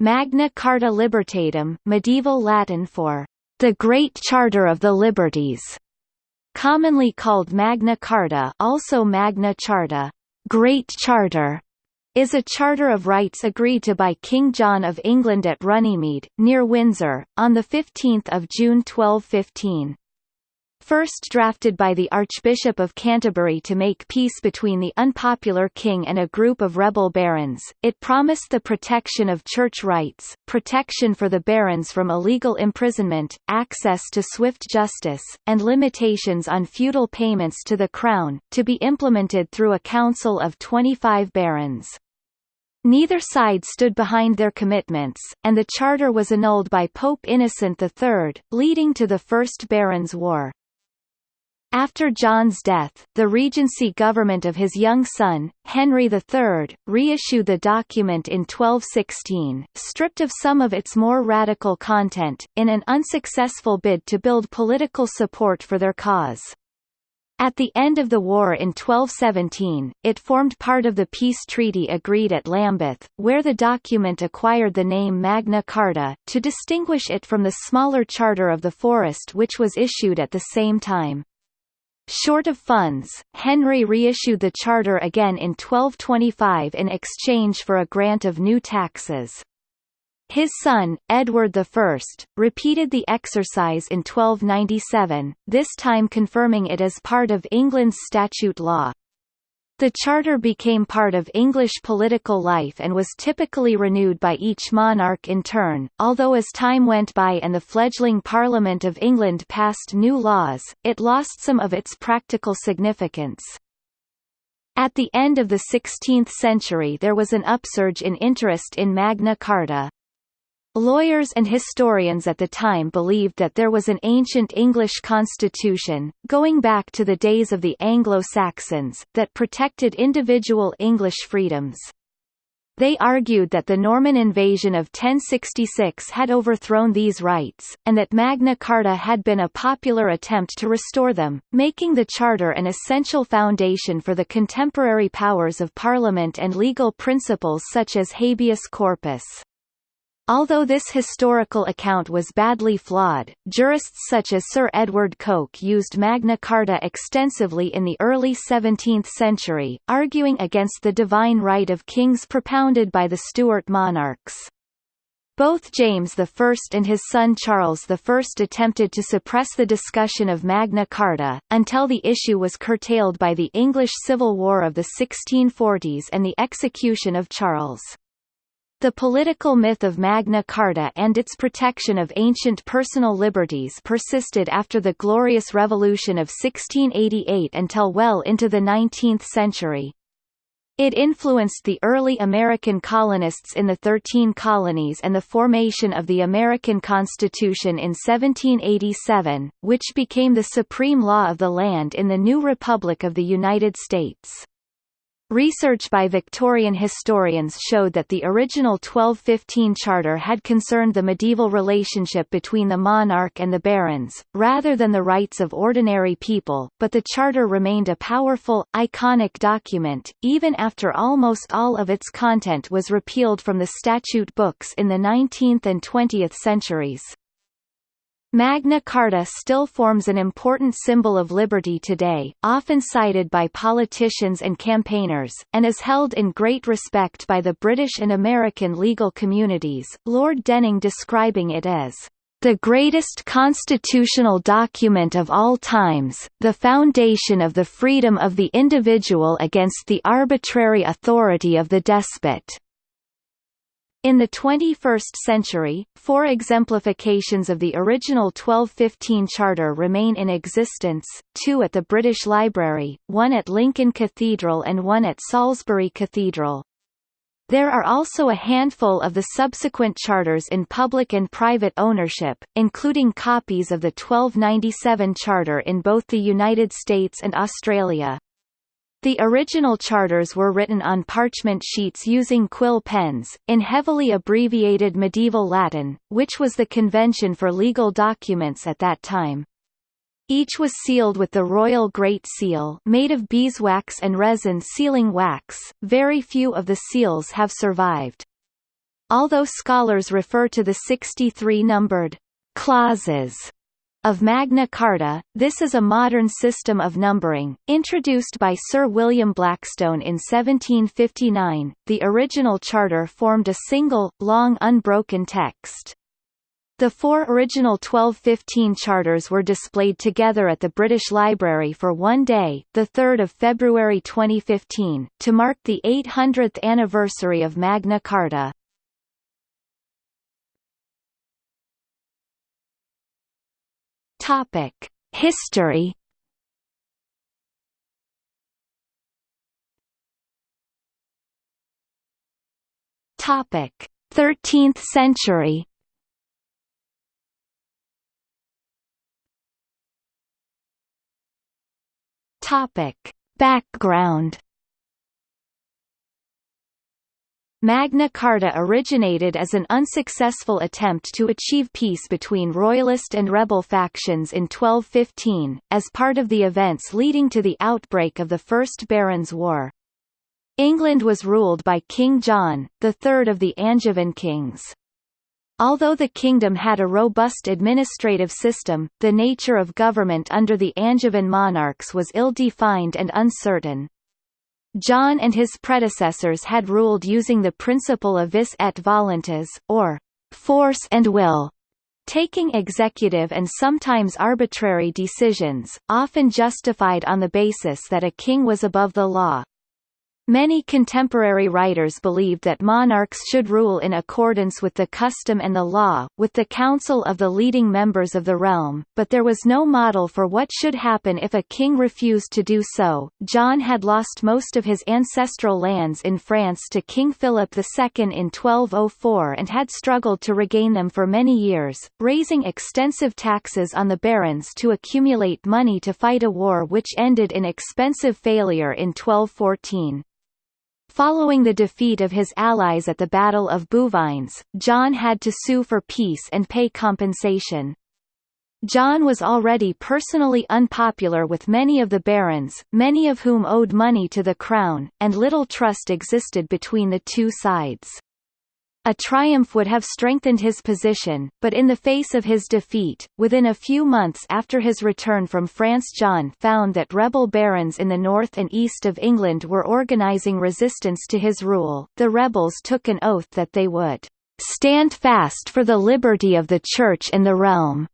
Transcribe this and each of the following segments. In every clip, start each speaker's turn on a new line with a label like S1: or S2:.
S1: Magna Carta Libertatum, medieval Latin for the Great Charter of the Liberties, commonly called Magna Carta also Magna Charta, Great Charter, is a charter of rights agreed to by King John of England at Runnymede, near Windsor, on 15 June 1215 first drafted by the Archbishop of Canterbury to make peace between the unpopular king and a group of rebel barons, it promised the protection of church rights, protection for the barons from illegal imprisonment, access to swift justice, and limitations on feudal payments to the crown, to be implemented through a council of 25 barons. Neither side stood behind their commitments, and the charter was annulled by Pope Innocent III, leading to the First Barons' War. After John's death, the regency government of his young son, Henry III, reissued the document in 1216, stripped of some of its more radical content, in an unsuccessful bid to build political support for their cause. At the end of the war in 1217, it formed part of the peace treaty agreed at Lambeth, where the document acquired the name Magna Carta, to distinguish it from the smaller Charter of the Forest which was issued at the same time. Short of funds, Henry reissued the charter again in 1225 in exchange for a grant of new taxes. His son, Edward I, repeated the exercise in 1297, this time confirming it as part of England's statute law. The charter became part of English political life and was typically renewed by each monarch in turn, although as time went by and the fledgling Parliament of England passed new laws, it lost some of its practical significance. At the end of the 16th century there was an upsurge in interest in Magna Carta. Lawyers and historians at the time believed that there was an ancient English constitution, going back to the days of the Anglo-Saxons, that protected individual English freedoms. They argued that the Norman invasion of 1066 had overthrown these rights, and that Magna Carta had been a popular attempt to restore them, making the Charter an essential foundation for the contemporary powers of Parliament and legal principles such as habeas corpus. Although this historical account was badly flawed, jurists such as Sir Edward Coke used Magna Carta extensively in the early 17th century, arguing against the divine right of kings propounded by the Stuart monarchs. Both James I and his son Charles I attempted to suppress the discussion of Magna Carta, until the issue was curtailed by the English Civil War of the 1640s and the execution of Charles. The political myth of Magna Carta and its protection of ancient personal liberties persisted after the Glorious Revolution of 1688 until well into the 19th century. It influenced the early American colonists in the Thirteen Colonies and the formation of the American Constitution in 1787, which became the supreme law of the land in the new Republic of the United States. Research by Victorian historians showed that the original 1215 charter had concerned the medieval relationship between the monarch and the barons, rather than the rights of ordinary people, but the charter remained a powerful, iconic document, even after almost all of its content was repealed from the statute books in the 19th and 20th centuries. Magna Carta still forms an important symbol of liberty today, often cited by politicians and campaigners, and is held in great respect by the British and American legal communities, Lord Denning describing it as the greatest constitutional document of all times, the foundation of the freedom of the individual against the arbitrary authority of the despot. In the 21st century, four exemplifications of the original 1215 charter remain in existence, two at the British Library, one at Lincoln Cathedral and one at Salisbury Cathedral. There are also a handful of the subsequent charters in public and private ownership, including copies of the 1297 charter in both the United States and Australia. The original charters were written on parchment sheets using quill pens, in heavily abbreviated medieval Latin, which was the convention for legal documents at that time. Each was sealed with the Royal Great Seal made of beeswax and resin sealing wax. Very few of the seals have survived. Although scholars refer to the 63 numbered clauses of Magna Carta, this is a modern system of numbering, introduced by Sir William Blackstone in 1759. The original charter formed a single, long unbroken text. The four original 1215 charters were displayed together at the British Library for one day, 3 February 2015, to mark the 800th anniversary of Magna Carta. Topic: History. Topic: 13th century. Topic: Background Magna Carta originated as an unsuccessful attempt to achieve peace between royalist and rebel factions in 1215, as part of the events leading to the outbreak of the First Barons' War. England was ruled by King John, the third of the Angevin kings. Although the kingdom had a robust administrative system, the nature of government under the Angevin monarchs was ill-defined and uncertain. John and his predecessors had ruled using the principle of vis et voluntas, or force and will, taking executive and sometimes arbitrary decisions, often justified on the basis that a king was above the law. Many contemporary writers believed that monarchs should rule in accordance with the custom and the law, with the counsel of the leading members of the realm, but there was no model for what should happen if a king refused to do so. John had lost most of his ancestral lands in France to King Philip II in 1204 and had struggled to regain them for many years, raising extensive taxes on the barons to accumulate money to fight a war which ended in expensive failure in 1214. Following the defeat of his allies at the Battle of Bouvines, John had to sue for peace and pay compensation. John was already personally unpopular with many of the barons, many of whom owed money to the crown, and little trust existed between the two sides. A triumph would have strengthened his position, but in the face of his defeat, within a few months after his return from France John found that rebel barons in the north and east of England were organising resistance to his rule. The rebels took an oath that they would stand fast for the liberty of the Church and the realm,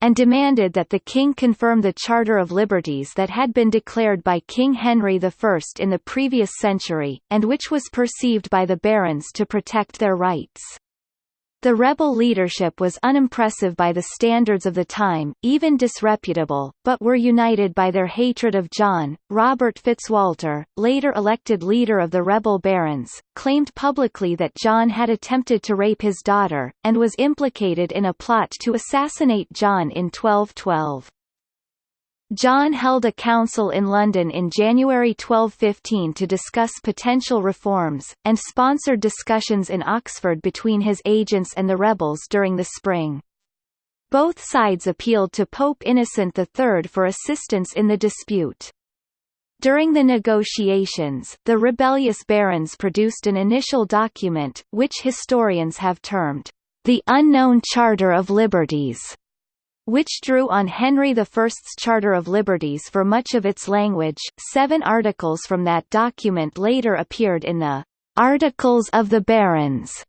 S1: and demanded that the king confirm the Charter of Liberties that had been declared by King Henry I in the previous century, and which was perceived by the barons to protect their rights. The rebel leadership was unimpressive by the standards of the time, even disreputable, but were united by their hatred of John. Robert Fitzwalter, later elected leader of the rebel barons, claimed publicly that John had attempted to rape his daughter, and was implicated in a plot to assassinate John in 1212. John held a council in London in January 1215 to discuss potential reforms, and sponsored discussions in Oxford between his agents and the rebels during the spring. Both sides appealed to Pope Innocent III for assistance in the dispute. During the negotiations, the rebellious barons produced an initial document, which historians have termed, the Unknown Charter of Liberties, which drew on Henry I's Charter of Liberties for much of its language. Seven articles from that document later appeared in the Articles of the Barons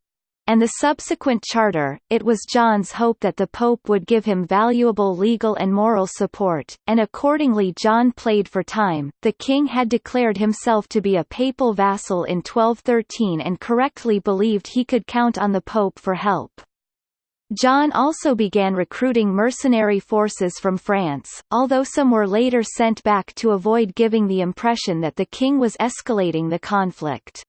S1: and the subsequent charter, it was John's hope that the Pope would give him valuable legal and moral support, and accordingly John played for time. The king had declared himself to be a papal vassal in 1213 and correctly believed he could count on the Pope for help. John also began recruiting mercenary forces from France, although some were later sent back to avoid giving the impression that the king was escalating the conflict.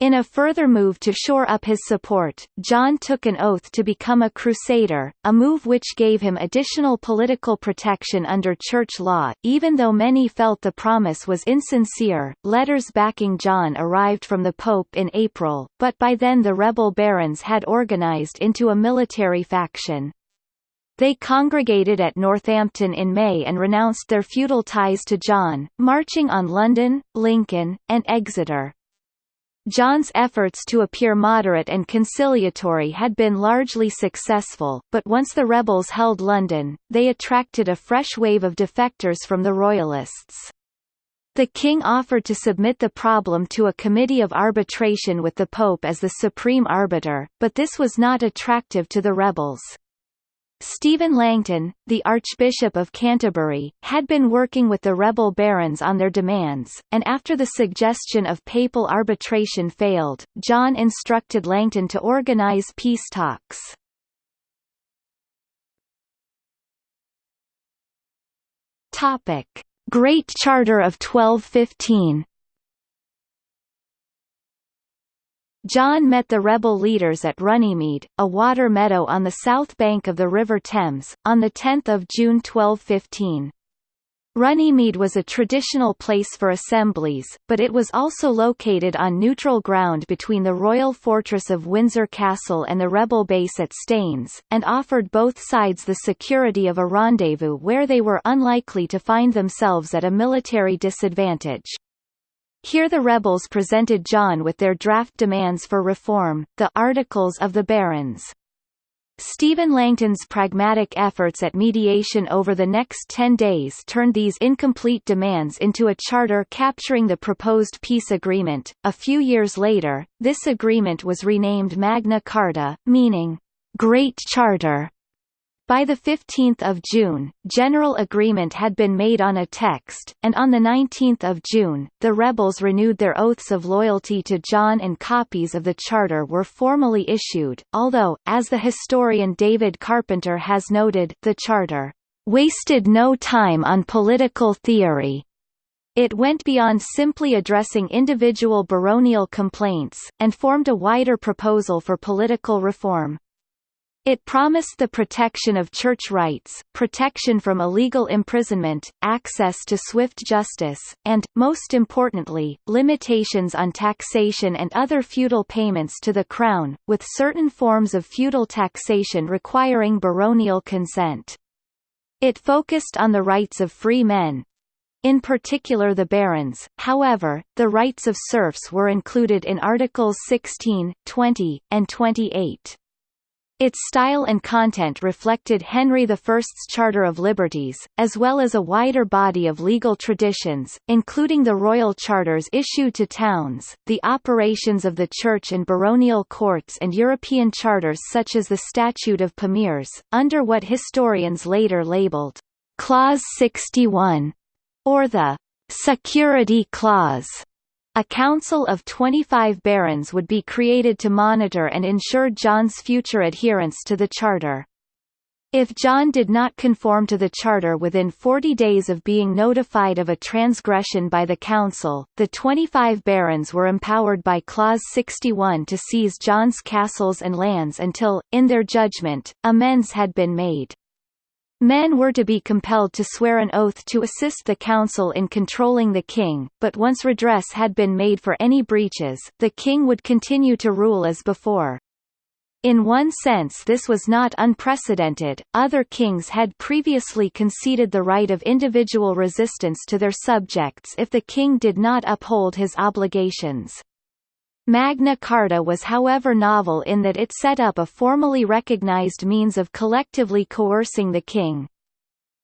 S1: In a further move to shore up his support, John took an oath to become a crusader, a move which gave him additional political protection under church law. Even though many felt the promise was insincere, letters backing John arrived from the Pope in April, but by then the rebel barons had organized into a military faction. They congregated at Northampton in May and renounced their feudal ties to John, marching on London, Lincoln, and Exeter. John's efforts to appear moderate and conciliatory had been largely successful, but once the rebels held London, they attracted a fresh wave of defectors from the Royalists. The king offered to submit the problem to a committee of arbitration with the Pope as the supreme arbiter, but this was not attractive to the rebels. Stephen Langton, the Archbishop of Canterbury, had been working with the rebel barons on their demands, and after the suggestion of papal arbitration failed, John instructed Langton to organise peace talks. Great Charter of 1215 John met the rebel leaders at Runnymede, a water meadow on the south bank of the River Thames, on 10 June 1215. Runnymede was a traditional place for assemblies, but it was also located on neutral ground between the royal fortress of Windsor Castle and the rebel base at Staines, and offered both sides the security of a rendezvous where they were unlikely to find themselves at a military disadvantage. Here the rebels presented John with their draft demands for reform, the Articles of the Barons. Stephen Langton's pragmatic efforts at mediation over the next ten days turned these incomplete demands into a charter capturing the proposed peace agreement. A few years later, this agreement was renamed Magna Carta, meaning, Great Charter. By 15 June, general agreement had been made on a text, and on 19 June, the rebels renewed their oaths of loyalty to John and copies of the charter were formally issued, although, as the historian David Carpenter has noted, the charter wasted no time on political theory. It went beyond simply addressing individual baronial complaints, and formed a wider proposal for political reform. It promised the protection of church rights, protection from illegal imprisonment, access to swift justice, and, most importantly, limitations on taxation and other feudal payments to the crown, with certain forms of feudal taxation requiring baronial consent. It focused on the rights of free men, in particular the barons, however, the rights of serfs were included in Articles 16, 20, and 28. Its style and content reflected Henry I's Charter of Liberties, as well as a wider body of legal traditions, including the royal charters issued to towns, the operations of the church and baronial courts and European charters such as the Statute of Pamiers, under what historians later labeled Clause 61, or the Security Clause. A council of 25 barons would be created to monitor and ensure John's future adherence to the charter. If John did not conform to the charter within 40 days of being notified of a transgression by the council, the 25 barons were empowered by Clause 61 to seize John's castles and lands until, in their judgment, amends had been made. Men were to be compelled to swear an oath to assist the council in controlling the king, but once redress had been made for any breaches, the king would continue to rule as before. In one sense this was not unprecedented, other kings had previously conceded the right of individual resistance to their subjects if the king did not uphold his obligations. Magna Carta was however novel in that it set up a formally recognized means of collectively coercing the king.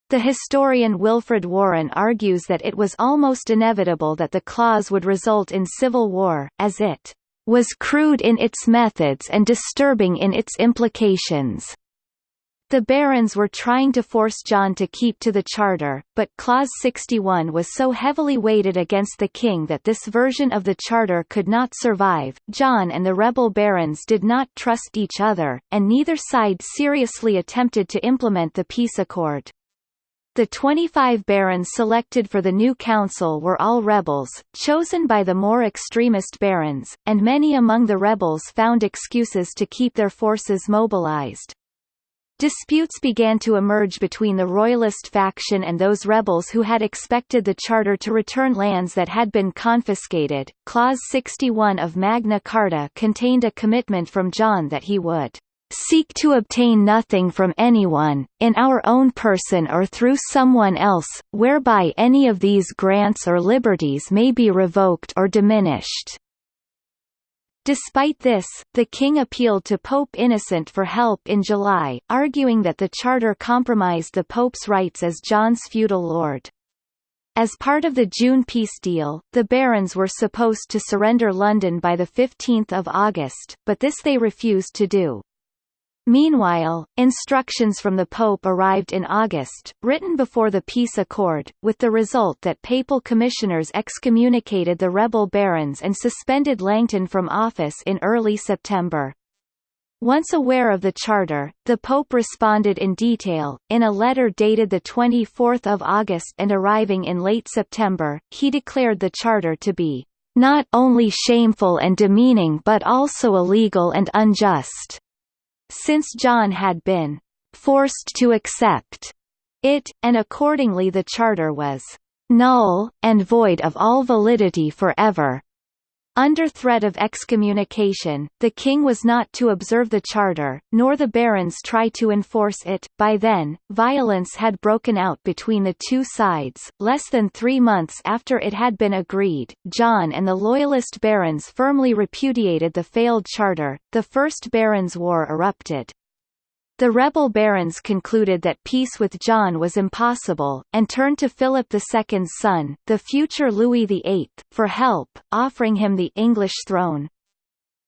S1: The historian Wilfred Warren argues that it was almost inevitable that the clause would result in civil war, as it was crude in its methods and disturbing in its implications. The barons were trying to force John to keep to the charter, but Clause 61 was so heavily weighted against the king that this version of the charter could not survive. John and the rebel barons did not trust each other, and neither side seriously attempted to implement the peace accord. The 25 barons selected for the new council were all rebels, chosen by the more extremist barons, and many among the rebels found excuses to keep their forces mobilized. Disputes began to emerge between the royalist faction and those rebels who had expected the charter to return lands that had been confiscated. Clause 61 of Magna Carta contained a commitment from John that he would seek to obtain nothing from anyone, in our own person or through someone else, whereby any of these grants or liberties may be revoked or diminished. Despite this, the king appealed to Pope Innocent for help in July, arguing that the charter compromised the pope's rights as John's feudal lord. As part of the June peace deal, the barons were supposed to surrender London by 15 August, but this they refused to do. Meanwhile, instructions from the Pope arrived in August, written before the peace accord, with the result that papal commissioners excommunicated the rebel barons and suspended Langton from office in early September. Once aware of the charter, the Pope responded in detail, in a letter dated 24 August and arriving in late September, he declared the charter to be, "...not only shameful and demeaning but also illegal and unjust," since John had been "...forced to accept," it, and accordingly the charter was "...null, and void of all validity forever." Under threat of excommunication, the king was not to observe the charter, nor the barons try to enforce it. By then, violence had broken out between the two sides. Less than three months after it had been agreed, John and the loyalist barons firmly repudiated the failed charter. The First Barons' War erupted. The rebel barons concluded that peace with John was impossible, and turned to Philip II's son, the future Louis VIII, for help, offering him the English throne.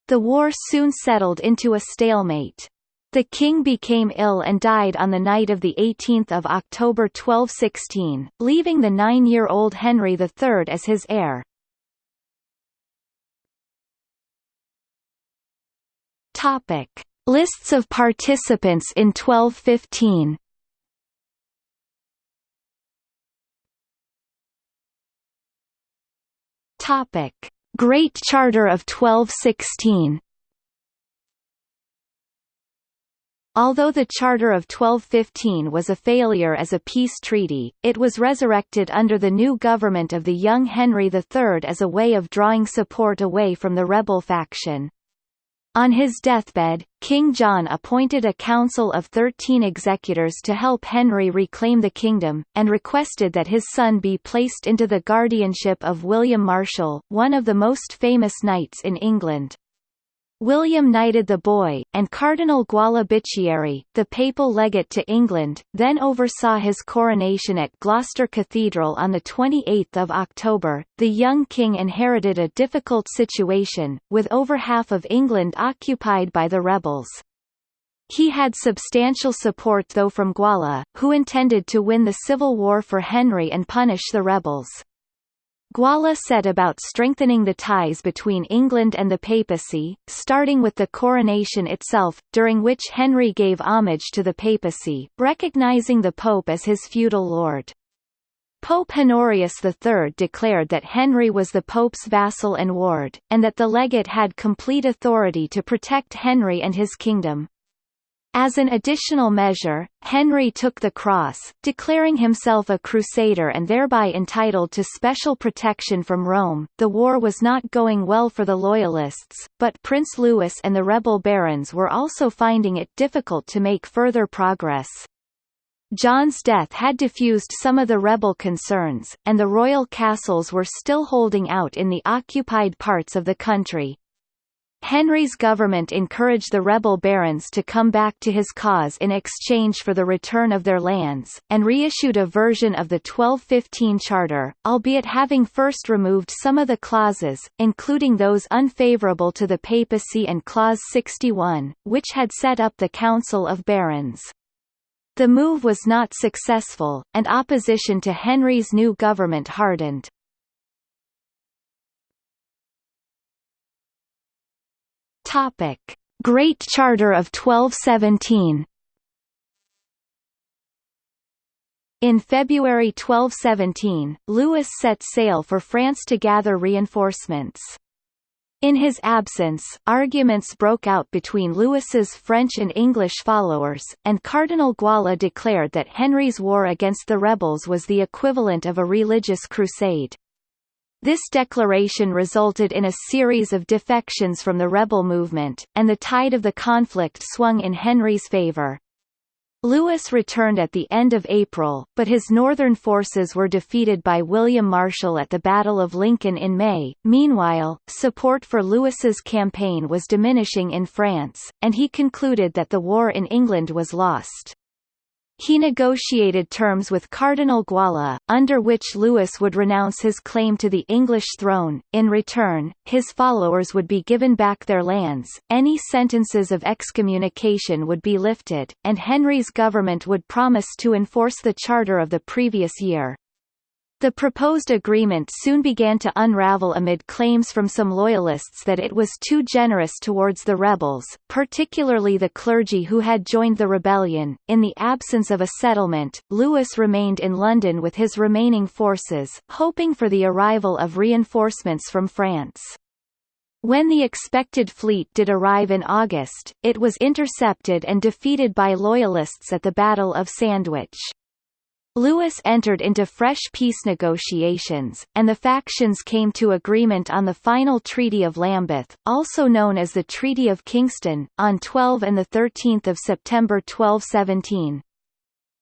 S1: The war soon settled into a stalemate. The king became ill and died on the night of 18 October 1216, leaving the nine-year-old Henry III as his heir. Topic. Lists of participants in 1215 Topic: Great Charter of 1216 Although the Charter of 1215 was a failure as a peace treaty, it was resurrected under the new government of the young Henry III as a way of drawing support away from the rebel faction. On his deathbed, King John appointed a council of thirteen executors to help Henry reclaim the kingdom, and requested that his son be placed into the guardianship of William Marshal, one of the most famous knights in England. William knighted the boy, and Cardinal Guala Bicchieri, the papal legate to England, then oversaw his coronation at Gloucester Cathedral on 28 October. The young king inherited a difficult situation, with over half of England occupied by the rebels. He had substantial support though from Guala, who intended to win the civil war for Henry and punish the rebels. Guala set about strengthening the ties between England and the papacy, starting with the coronation itself, during which Henry gave homage to the papacy, recognizing the pope as his feudal lord. Pope Honorius III declared that Henry was the pope's vassal and ward, and that the legate had complete authority to protect Henry and his kingdom. As an additional measure, Henry took the cross, declaring himself a crusader and thereby entitled to special protection from Rome. The war was not going well for the Loyalists, but Prince Louis and the rebel barons were also finding it difficult to make further progress. John's death had diffused some of the rebel concerns, and the royal castles were still holding out in the occupied parts of the country. Henry's government encouraged the rebel barons to come back to his cause in exchange for the return of their lands, and reissued a version of the 1215 charter, albeit having first removed some of the clauses, including those unfavourable to the papacy and Clause 61, which had set up the Council of Barons. The move was not successful, and opposition to Henry's new government hardened. Topic: Great Charter of 1217. In February 1217, Louis set sail for France to gather reinforcements. In his absence, arguments broke out between Louis's French and English followers, and Cardinal Guala declared that Henry's war against the rebels was the equivalent of a religious crusade. This declaration resulted in a series of defections from the rebel movement, and the tide of the conflict swung in Henry's favour. Louis returned at the end of April, but his northern forces were defeated by William Marshal at the Battle of Lincoln in May. Meanwhile, support for Louis's campaign was diminishing in France, and he concluded that the war in England was lost. He negotiated terms with Cardinal Guala, under which Louis would renounce his claim to the English throne. In return, his followers would be given back their lands, any sentences of excommunication would be lifted, and Henry's government would promise to enforce the charter of the previous year. The proposed agreement soon began to unravel amid claims from some loyalists that it was too generous towards the rebels, particularly the clergy who had joined the rebellion. In the absence of a settlement, Louis remained in London with his remaining forces, hoping for the arrival of reinforcements from France. When the expected fleet did arrive in August, it was intercepted and defeated by Loyalists at the Battle of Sandwich. Louis entered into fresh peace negotiations, and the factions came to agreement on the final Treaty of Lambeth, also known as the Treaty of Kingston, on 12 and 13 September 1217.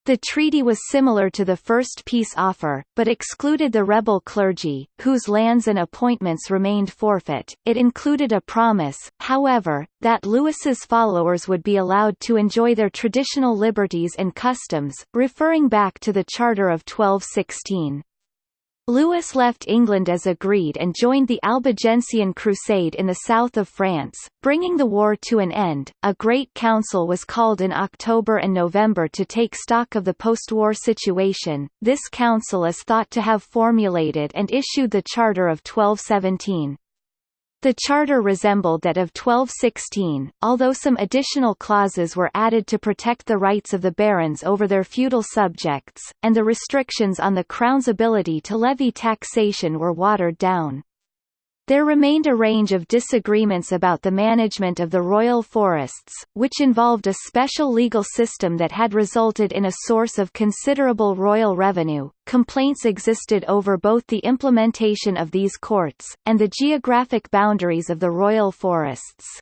S1: The treaty was similar to the first peace offer, but excluded the rebel clergy, whose lands and appointments remained forfeit. It included a promise, however, that Louis's followers would be allowed to enjoy their traditional liberties and customs, referring back to the Charter of 1216. Louis left England as agreed and joined the Albigensian Crusade in the south of France, bringing the war to an end. A Great Council was called in October and November to take stock of the post-war situation. This council is thought to have formulated and issued the Charter of 1217. The charter resembled that of 1216, although some additional clauses were added to protect the rights of the barons over their feudal subjects, and the restrictions on the crown's ability to levy taxation were watered down. There remained a range of disagreements about the management of the royal forests, which involved a special legal system that had resulted in a source of considerable royal revenue. Complaints existed over both the implementation of these courts, and the geographic boundaries of the royal forests.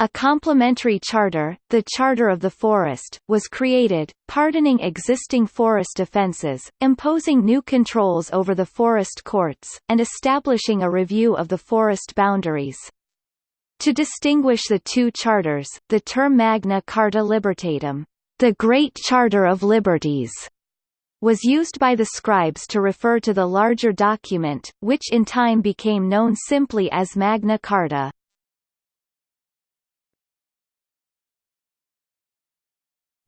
S1: A complementary charter, the Charter of the Forest, was created, pardoning existing forest offences, imposing new controls over the forest courts, and establishing a review of the forest boundaries. To distinguish the two charters, the term Magna Carta Libertatum, the Great Charter of Liberties, was used by the scribes to refer to the larger document, which in time became known simply as Magna Carta.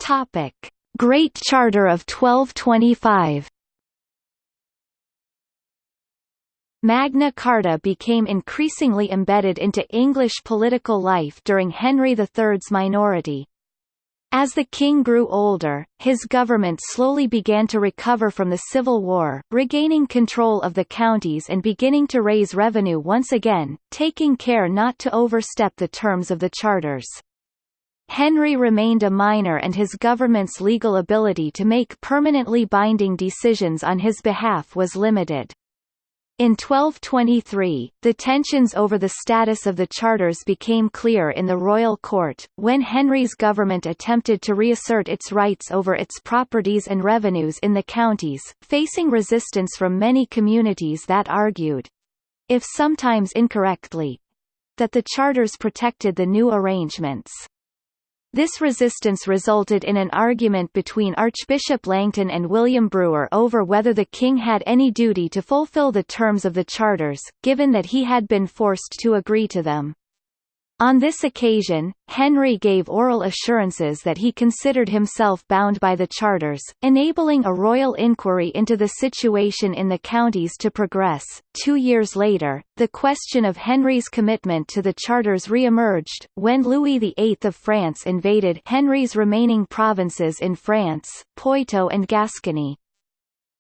S1: Topic: Great Charter of 1225. Magna Carta became increasingly embedded into English political life during Henry III's minority. As the king grew older, his government slowly began to recover from the Civil War, regaining control of the counties and beginning to raise revenue once again, taking care not to overstep the terms of the charters. Henry remained a minor and his government's legal ability to make permanently binding decisions on his behalf was limited. In 1223, the tensions over the status of the charters became clear in the royal court, when Henry's government attempted to reassert its rights over its properties and revenues in the counties, facing resistance from many communities that argued—if sometimes incorrectly—that the charters protected the new arrangements. This resistance resulted in an argument between Archbishop Langton and William Brewer over whether the king had any duty to fulfill the terms of the charters, given that he had been forced to agree to them. On this occasion, Henry gave oral assurances that he considered himself bound by the charters, enabling a royal inquiry into the situation in the counties to progress. Two years later, the question of Henry's commitment to the charters re-emerged, when Louis VIII of France invaded Henry's remaining provinces in France, Poitou and Gascony.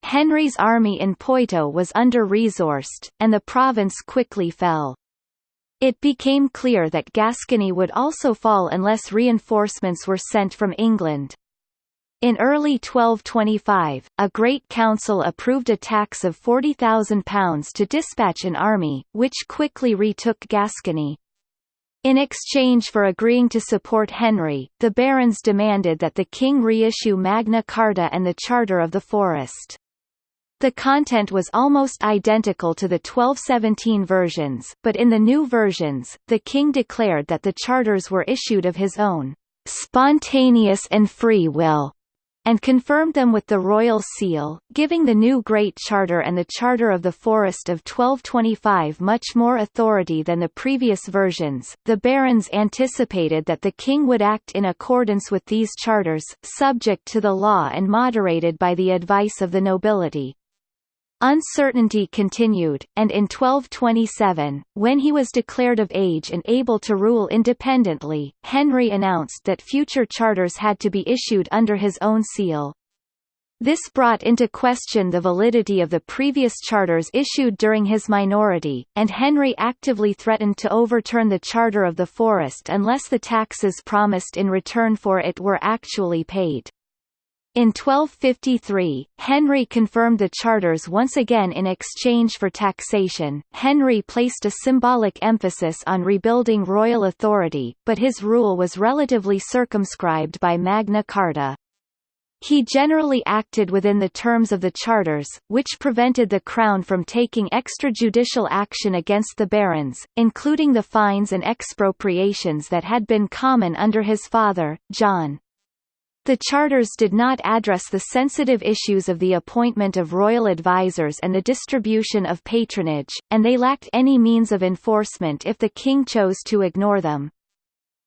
S1: Henry's army in Poitou was under-resourced, and the province quickly fell. It became clear that Gascony would also fall unless reinforcements were sent from England. In early 1225, a Great Council approved a tax of £40,000 to dispatch an army, which quickly retook Gascony. In exchange for agreeing to support Henry, the barons demanded that the king reissue Magna Carta and the Charter of the Forest. The content was almost identical to the 1217 versions, but in the new versions, the king declared that the charters were issued of his own spontaneous and free will, and confirmed them with the royal seal, giving the new Great Charter and the Charter of the Forest of 1225 much more authority than the previous versions. The barons anticipated that the king would act in accordance with these charters, subject to the law and moderated by the advice of the nobility. Uncertainty continued, and in 1227, when he was declared of age and able to rule independently, Henry announced that future charters had to be issued under his own seal. This brought into question the validity of the previous charters issued during his minority, and Henry actively threatened to overturn the Charter of the Forest unless the taxes promised in return for it were actually paid. In 1253, Henry confirmed the charters once again in exchange for taxation. Henry placed a symbolic emphasis on rebuilding royal authority, but his rule was relatively circumscribed by Magna Carta. He generally acted within the terms of the charters, which prevented the Crown from taking extrajudicial action against the barons, including the fines and expropriations that had been common under his father, John. The charters did not address the sensitive issues of the appointment of royal advisers and the distribution of patronage, and they lacked any means of enforcement if the king chose to ignore them.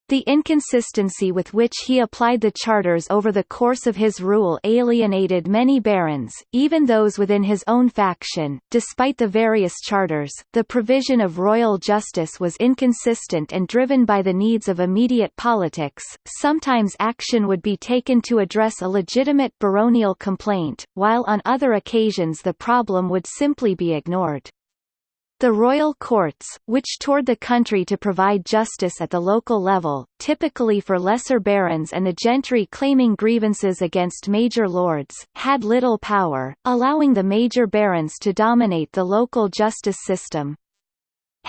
S1: The inconsistency with which he applied the charters over the course of his rule alienated many barons, even those within his own faction. Despite the various charters, the provision of royal justice was inconsistent and driven by the needs of immediate politics. Sometimes action would be taken to address a legitimate baronial complaint, while on other occasions the problem would simply be ignored. The royal courts, which toured the country to provide justice at the local level, typically for lesser barons and the gentry claiming grievances against major lords, had little power, allowing the major barons to dominate the local justice system.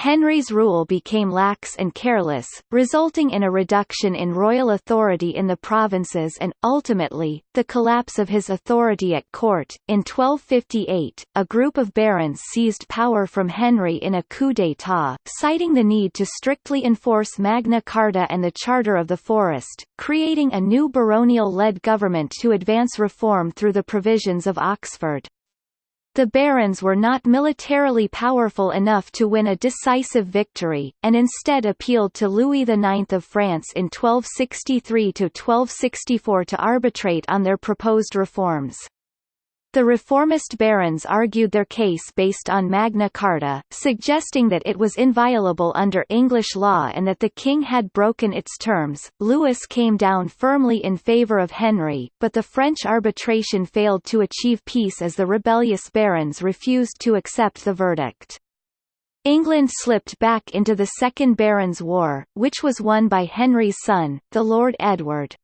S1: Henry's rule became lax and careless, resulting in a reduction in royal authority in the provinces and, ultimately, the collapse of his authority at court. In 1258, a group of barons seized power from Henry in a coup d'état, citing the need to strictly enforce Magna Carta and the Charter of the Forest, creating a new baronial-led government to advance reform through the provisions of Oxford. The barons were not militarily powerful enough to win a decisive victory, and instead appealed to Louis IX of France in 1263–1264 to arbitrate on their proposed reforms. The reformist barons argued their case based on Magna Carta, suggesting that it was inviolable under English law and that the king had broken its terms. Louis came down firmly in favour of Henry, but the French arbitration failed to achieve peace as the rebellious barons refused to accept the verdict. England slipped back into the Second Barons' War, which was won by Henry's son, the Lord Edward.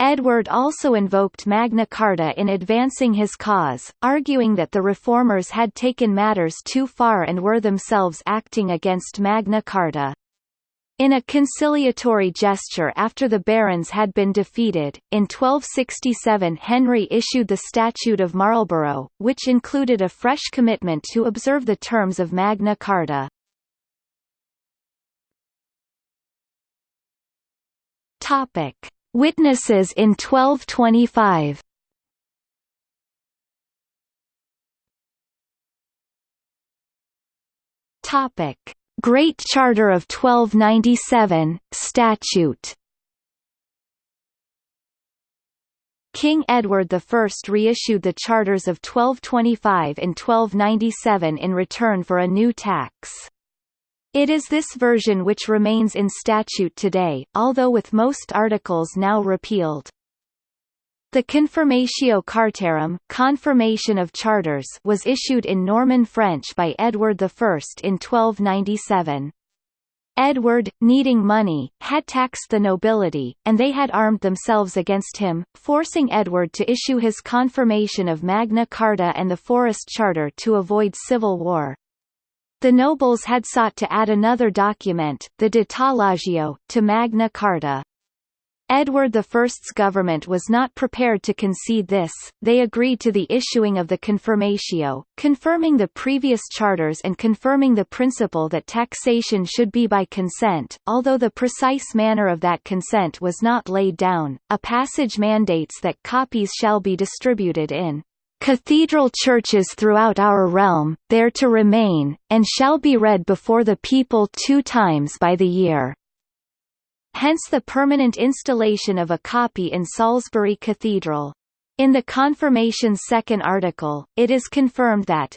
S1: Edward also invoked Magna Carta in advancing his cause, arguing that the reformers had taken matters too far and were themselves acting against Magna Carta. In a conciliatory gesture after the barons had been defeated, in 1267 Henry issued the Statute of Marlborough, which included a fresh commitment to observe the terms of Magna Carta. Topic. Witnesses in 1225 Topic: Great Charter of 1297 Statute. King Edward I reissued the charters of 1225 and 1297 in return for a new tax. It is this version which remains in statute today, although with most articles now repealed. The Confirmatio Cartarum confirmation of charters was issued in Norman French by Edward I in 1297. Edward, needing money, had taxed the nobility, and they had armed themselves against him, forcing Edward to issue his confirmation of Magna Carta and the Forest Charter to avoid civil war. The nobles had sought to add another document, the De Tallagio, to Magna Carta. Edward I's government was not prepared to concede this, they agreed to the issuing of the Confirmatio, confirming the previous charters and confirming the principle that taxation should be by consent, although the precise manner of that consent was not laid down. A passage mandates that copies shall be distributed in cathedral churches throughout our realm, there to remain, and shall be read before the people two times by the year hence the permanent installation of a copy in Salisbury Cathedral. In the confirmation's second article, it is confirmed that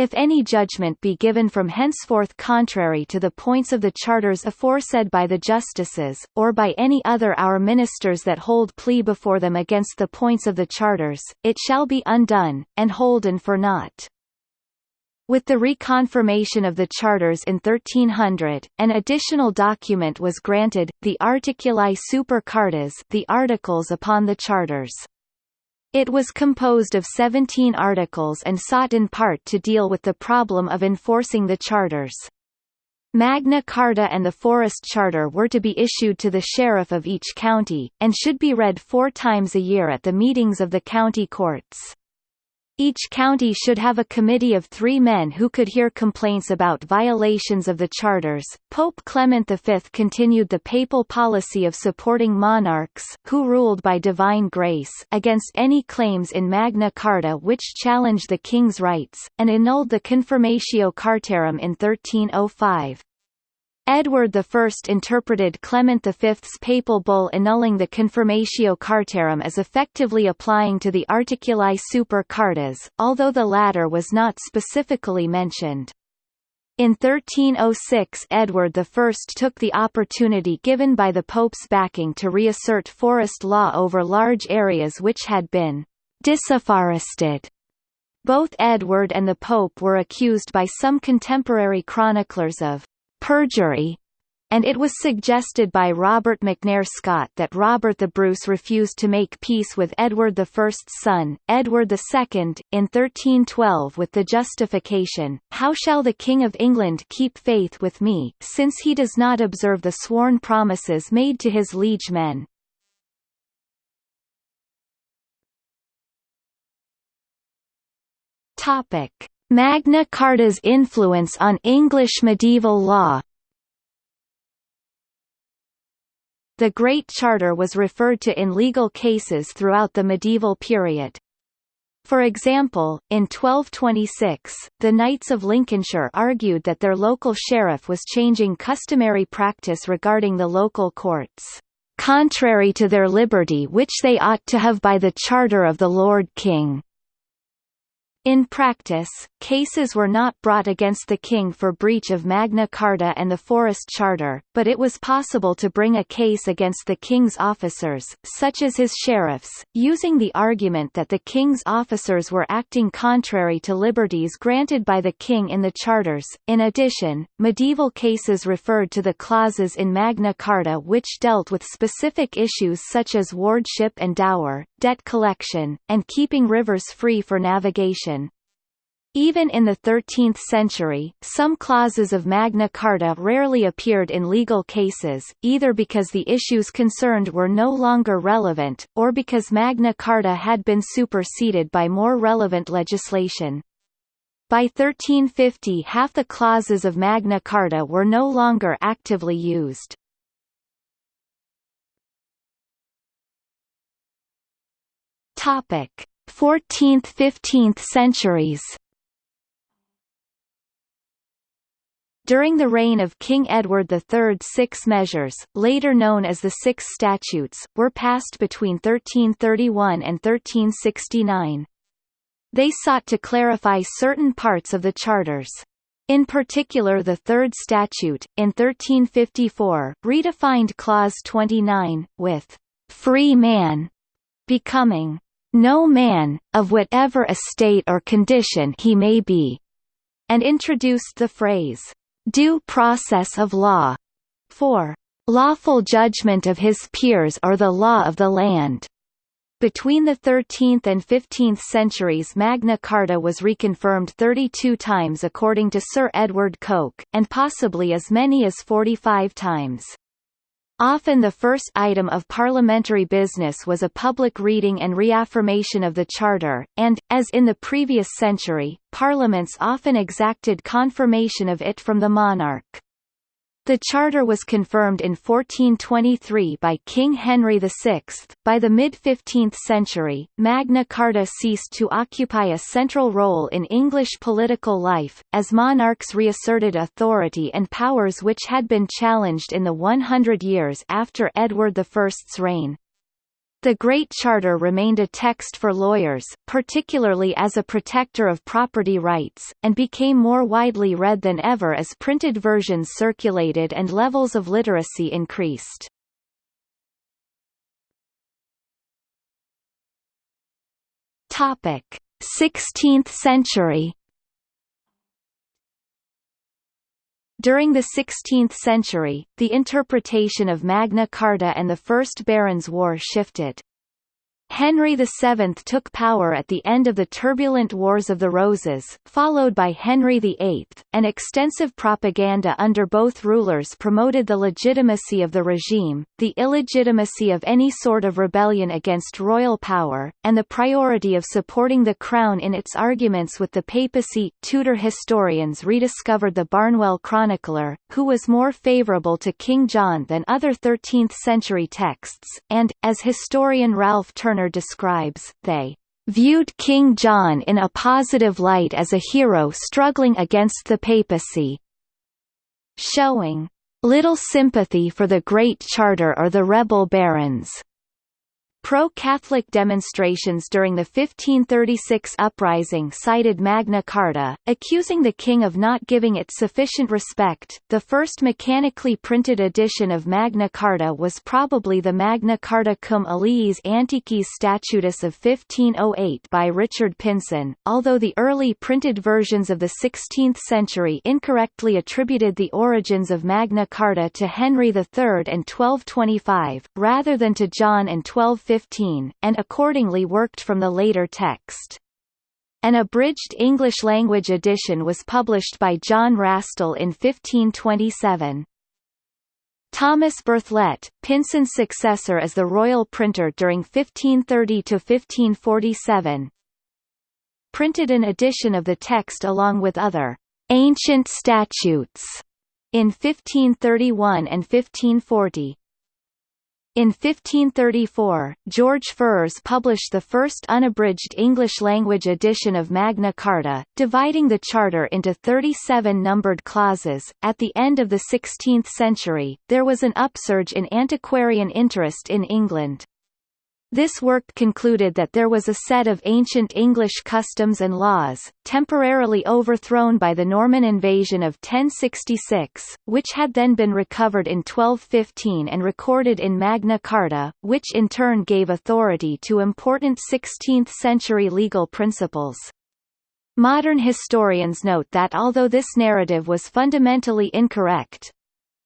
S1: if any judgment be given from henceforth contrary to the points of the charters aforesaid by the justices, or by any other our ministers that hold plea before them against the points of the charters, it shall be undone, and holden for naught. With the reconfirmation of the charters in 1300, an additional document was granted, the Articuli super Cartas the Articles upon the Charters. It was composed of 17 articles and sought in part to deal with the problem of enforcing the charters. Magna Carta and the Forest Charter were to be issued to the sheriff of each county, and should be read four times a year at the meetings of the county courts. Each county should have a committee of three men who could hear complaints about violations of the charters. Pope Clement V continued the papal policy of supporting monarchs, who ruled by divine grace, against any claims in Magna Carta which challenged the king's rights, and annulled the Confirmatio Cartarum in 1305. Edward I interpreted Clement V's papal bull annulling the Confirmatio Cartarum as effectively applying to the Articuli Super Cartas, although the latter was not specifically mentioned. In 1306 Edward I took the opportunity given by the Pope's backing to reassert forest law over large areas which had been disafforested. Both Edward and the Pope were accused by some contemporary chroniclers of perjury, and it was suggested by Robert McNair Scott that Robert the Bruce refused to make peace with Edward I's son, Edward II, in 1312 with the justification, How shall the King of England keep faith with me, since he does not observe the sworn promises made to his liege men? Magna Carta's influence on English medieval law The Great Charter was referred to in legal cases throughout the medieval period. For example, in 1226, the Knights of Lincolnshire argued that their local sheriff was changing customary practice regarding the local courts, contrary to their liberty which they ought to have by the charter of the Lord King. In practice, cases were not brought against the king for breach of Magna Carta and the Forest Charter, but it was possible to bring a case against the king's officers, such as his sheriffs, using the argument that the king's officers were acting contrary to liberties granted by the king in the charters. In addition, medieval cases referred to the clauses in Magna Carta which dealt with specific issues such as wardship and dower, debt collection, and keeping rivers free for navigation. Even in the 13th century, some clauses of Magna Carta rarely appeared in legal cases, either because the issues concerned were no longer relevant, or because Magna Carta had been superseded by more relevant legislation. By 1350 half the clauses of Magna Carta were no longer actively used. Topic: 14th–15th centuries. During the reign of King Edward III six measures, later known as the Six Statutes, were passed between 1331 and 1369. They sought to clarify certain parts of the charters. In particular the Third Statute, in 1354, redefined Clause 29, with «free man» becoming no man, of whatever estate or condition he may be, and introduced the phrase, due process of law, for lawful judgment of his peers or the law of the land. Between the 13th and 15th centuries Magna Carta was reconfirmed 32 times according to Sir Edward Coke, and possibly as many as 45 times. Often the first item of parliamentary business was a public reading and reaffirmation of the Charter, and, as in the previous century, parliaments often exacted confirmation of it from the monarch. The charter was confirmed in 1423 by King Henry VI. By the mid-15th century, Magna Carta ceased to occupy a central role in English political life, as monarchs reasserted authority and powers which had been challenged in the 100 years after Edward I's reign. The Great Charter remained a text for lawyers, particularly as a protector of property rights, and became more widely read than ever as printed versions circulated and levels of literacy increased. Topic: 16th century During the 16th century, the interpretation of Magna Carta and the First Barons' War shifted. Henry VII took power at the end of the turbulent Wars of the Roses, followed by Henry VIII, and extensive propaganda under both rulers promoted the legitimacy of the regime, the illegitimacy of any sort of rebellion against royal power, and the priority of supporting the crown in its arguments with the papacy. Tudor historians rediscovered the Barnwell Chronicler, who was more favourable to King John than other 13th-century texts, and, as historian Ralph Turner describes, they viewed King John in a positive light as a hero struggling against the papacy, showing little sympathy for the Great Charter or the rebel barons. Pro-Catholic demonstrations during the 1536 uprising cited Magna Carta, accusing the king of not giving it sufficient respect. The first mechanically printed edition of Magna Carta was probably the Magna Carta cum aliis antiquis statutis of 1508 by Richard Pynson, although the early printed versions of the 16th century incorrectly attributed the origins of Magna Carta to Henry III and 1225, rather than to John and 12 15, and accordingly worked from the later text. An abridged English-language edition was published by John Rastell in 1527. Thomas Berthelet, Pynson's successor as the royal printer during 1530 to 1547, printed an edition of the text along with other «ancient statutes» in 1531 and 1540. In 1534, George Ferrers published the first unabridged English-language edition of Magna Carta, dividing the Charter into 37 numbered clauses. At the end of the 16th century, there was an upsurge in antiquarian interest in England. This work concluded that there was a set of ancient English customs and laws, temporarily overthrown by the Norman invasion of 1066, which had then been recovered in 1215 and recorded in Magna Carta, which in turn gave authority to important 16th-century legal principles. Modern historians note that although this narrative was fundamentally incorrect,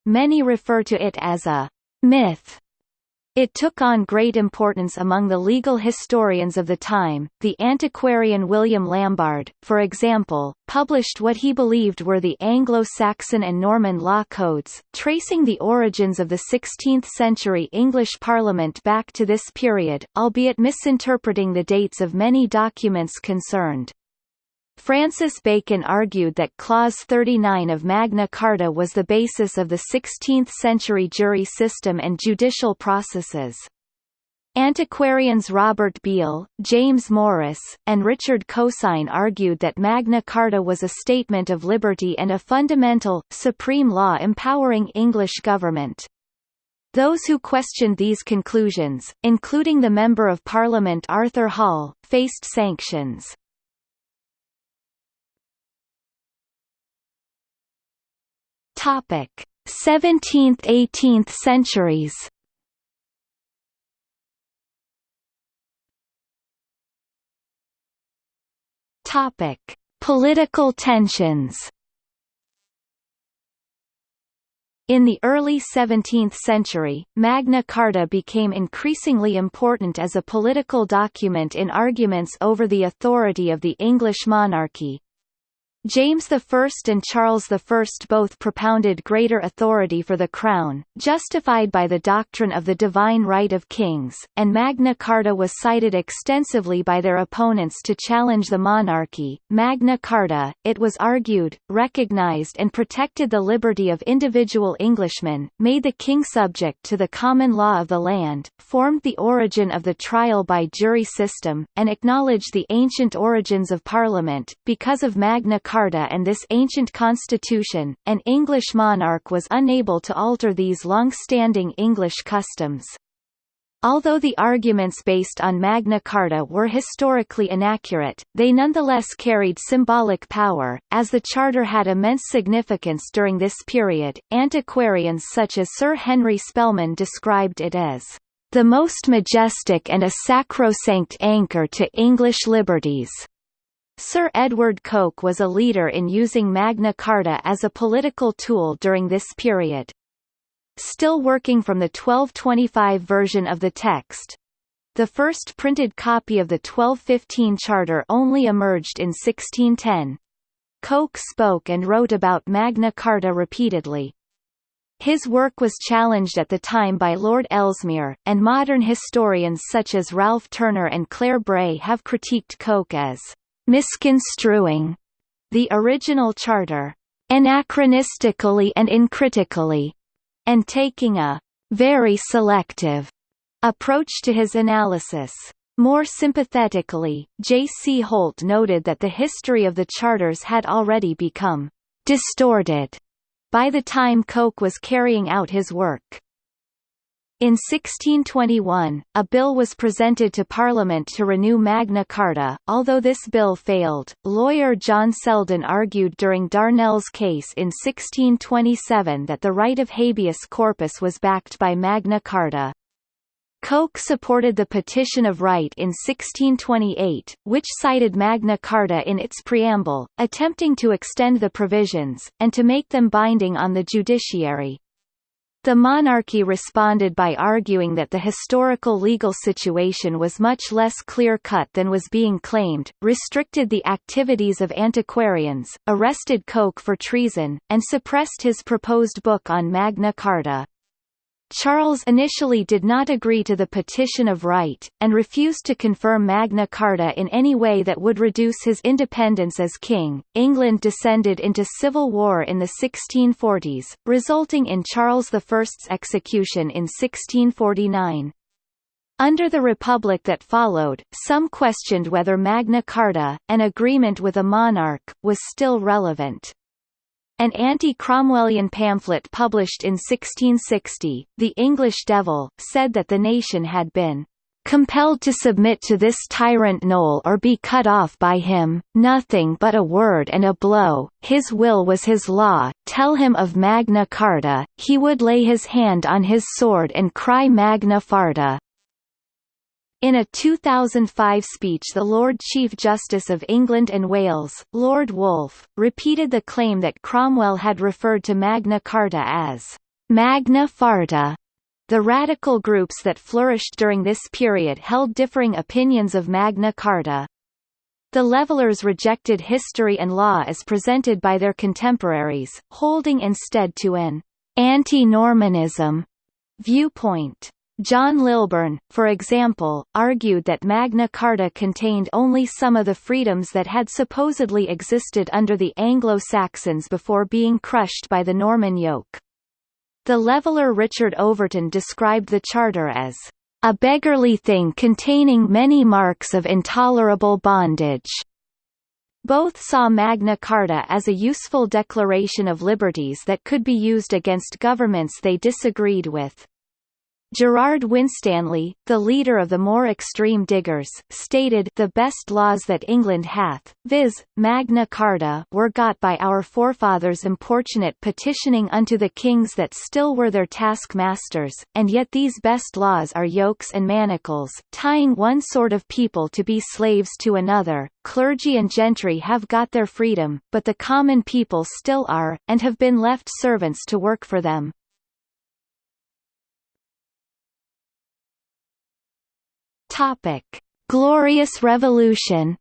S1: many refer to it as a myth it took on great importance among the legal historians of the time. The antiquarian William Lambarde, for example, published what he believed were the Anglo-Saxon and Norman law codes, tracing the origins of the 16th-century English Parliament back to this period, albeit misinterpreting the dates of many documents concerned. Francis Bacon argued that Clause 39 of Magna Carta was the basis of the 16th-century jury system and judicial processes. Antiquarians Robert Beale, James Morice, and Richard Cosin argued that Magna Carta was a statement of liberty and a fundamental, supreme law empowering English government. Those who questioned these conclusions, including the Member of Parliament Arthur Hall, faced sanctions. Topic: 17th–18th centuries. Topic: Political tensions. In the early 17th century, Magna Carta became increasingly important as a political document in arguments over the authority of the English monarchy, James I and Charles I both propounded greater authority for the crown, justified by the doctrine of the divine right of kings, and Magna Carta was cited extensively by their opponents to challenge the monarchy. Magna Carta, it was argued, recognized and protected the liberty of individual Englishmen, made the king subject to the common law of the land, formed the origin of the trial by jury system, and acknowledged the ancient origins of Parliament. Because of Magna Carta Carta and this ancient constitution, an English monarch was unable to alter these long-standing English customs. Although the arguments based on Magna Carta were historically inaccurate, they nonetheless carried symbolic power, as the Charter had immense significance during this period. Antiquarians such as Sir Henry Spelman described it as the most majestic and a sacrosanct anchor to English liberties. Sir Edward Coke was a leader in using Magna Carta as a political tool during this period. Still working from the 1225 version of the text, the first printed copy of the 1215 Charter only emerged in 1610. Coke spoke and wrote about Magna Carta repeatedly. His work was challenged at the time by Lord Ellesmere, and modern historians such as Ralph Turner and Claire Breay have critiqued Coke as misconstruing the original charter anachronistically and uncritically, and taking a very selective approach to his analysis. More sympathetically, J. C. Holt noted that the history of the charters had already become distorted by the time Coke was carrying out his work. In 1621, a bill was presented to Parliament to renew Magna Carta. Although this bill failed, lawyer John Selden argued during Darnell's case in 1627 that the right of habeas corpus was backed by Magna Carta. Coke supported the Petition of Right in 1628, which cited Magna Carta in its preamble, attempting to extend the provisions, and to make them binding on the judiciary. The monarchy responded by arguing that the historical legal situation was much less clear-cut than was being claimed, restricted the activities of antiquarians, arrested Coke for treason, and suppressed his proposed book on Magna Carta. Charles initially did not agree to the Petition of Right, and refused to confirm Magna Carta in any way that would reduce his independence as king. England descended into civil war in the 1640s, resulting in Charles I's execution in 1649. Under the Republic that followed, some questioned whether Magna Carta, an agreement with a monarch, was still relevant. An anti-Cromwellian pamphlet published in 1660, The English Devil, said that the nation had been compelled to submit to this tyrant Noll or be cut off by him, nothing but a word and a blow, his will was his law, tell him of Magna Carta, he would lay his hand on his sword and cry Magna Farta. In a 2005 speech the Lord Chief Justice of England and Wales, Lord Woolf, repeated the claim that Cromwell had referred to Magna Carta as Magna Farta. The radical groups that flourished during this period held differing opinions of Magna Carta. The Levellers rejected history and law as presented by their contemporaries, holding instead to an anti-Normanism viewpoint. John Lilburne, for example, argued that Magna Carta contained only some of the freedoms that had supposedly existed under the Anglo-Saxons before being crushed by the Norman yoke. The leveller Richard Overton described the Charter as a beggarly thing containing many marks of intolerable bondage. Both saw Magna Carta as a useful declaration of liberties that could be used against governments they disagreed with. Gerard Winstanley, the leader of the more extreme diggers, stated the best laws that England hath, viz., Magna Carta were got by our forefathers importunate petitioning unto the kings that still were their taskmasters, and yet these best laws are yokes and manacles, tying one sort of people to be slaves to another. Clergy and gentry have got their freedom, but the common people still are, and have been left servants to work for them. Topic: Glorious Revolution.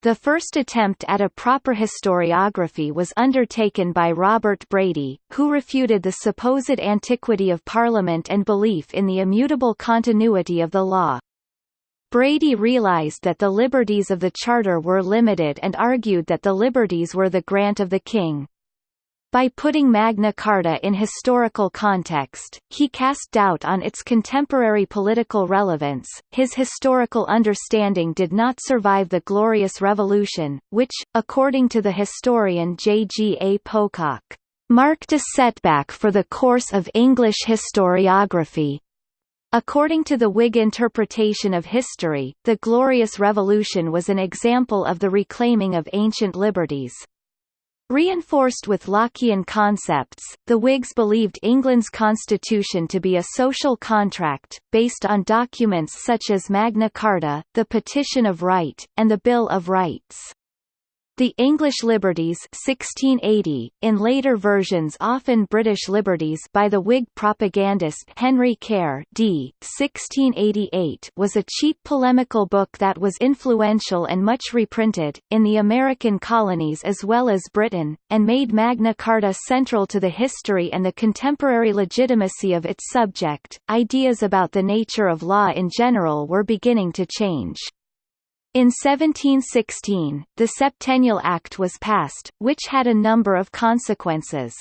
S1: The first attempt at a proper historiography was undertaken by Robert Brady, who refuted the supposed antiquity of Parliament and belief in the immutable continuity of the law. Brady realized that the liberties of the Charter were limited and argued that the liberties were the grant of the king. By putting Magna Carta in historical context, he cast doubt on its contemporary political relevance. His historical understanding did not survive the Glorious Revolution, which, according to the historian J. G. A. Pocock, marked a setback for the course of English historiography. According to the Whig interpretation of history, the Glorious Revolution was an example of the reclaiming of ancient liberties. Reinforced with Lockean concepts, the Whigs believed England's constitution to be a social contract, based on documents such as Magna Carta, the Petition of Right, and the Bill of Rights. The English Liberties 1680, in later versions often British Liberties by the Whig propagandist Henry Care d. 1688 was a cheap polemical book that was influential and much reprinted, in the American colonies as well as Britain, and made Magna Carta central to the history and the contemporary legitimacy of its subject. Ideas about the nature of law in general were beginning to change. In 1716, the Septennial Act was passed, which had a number of consequences.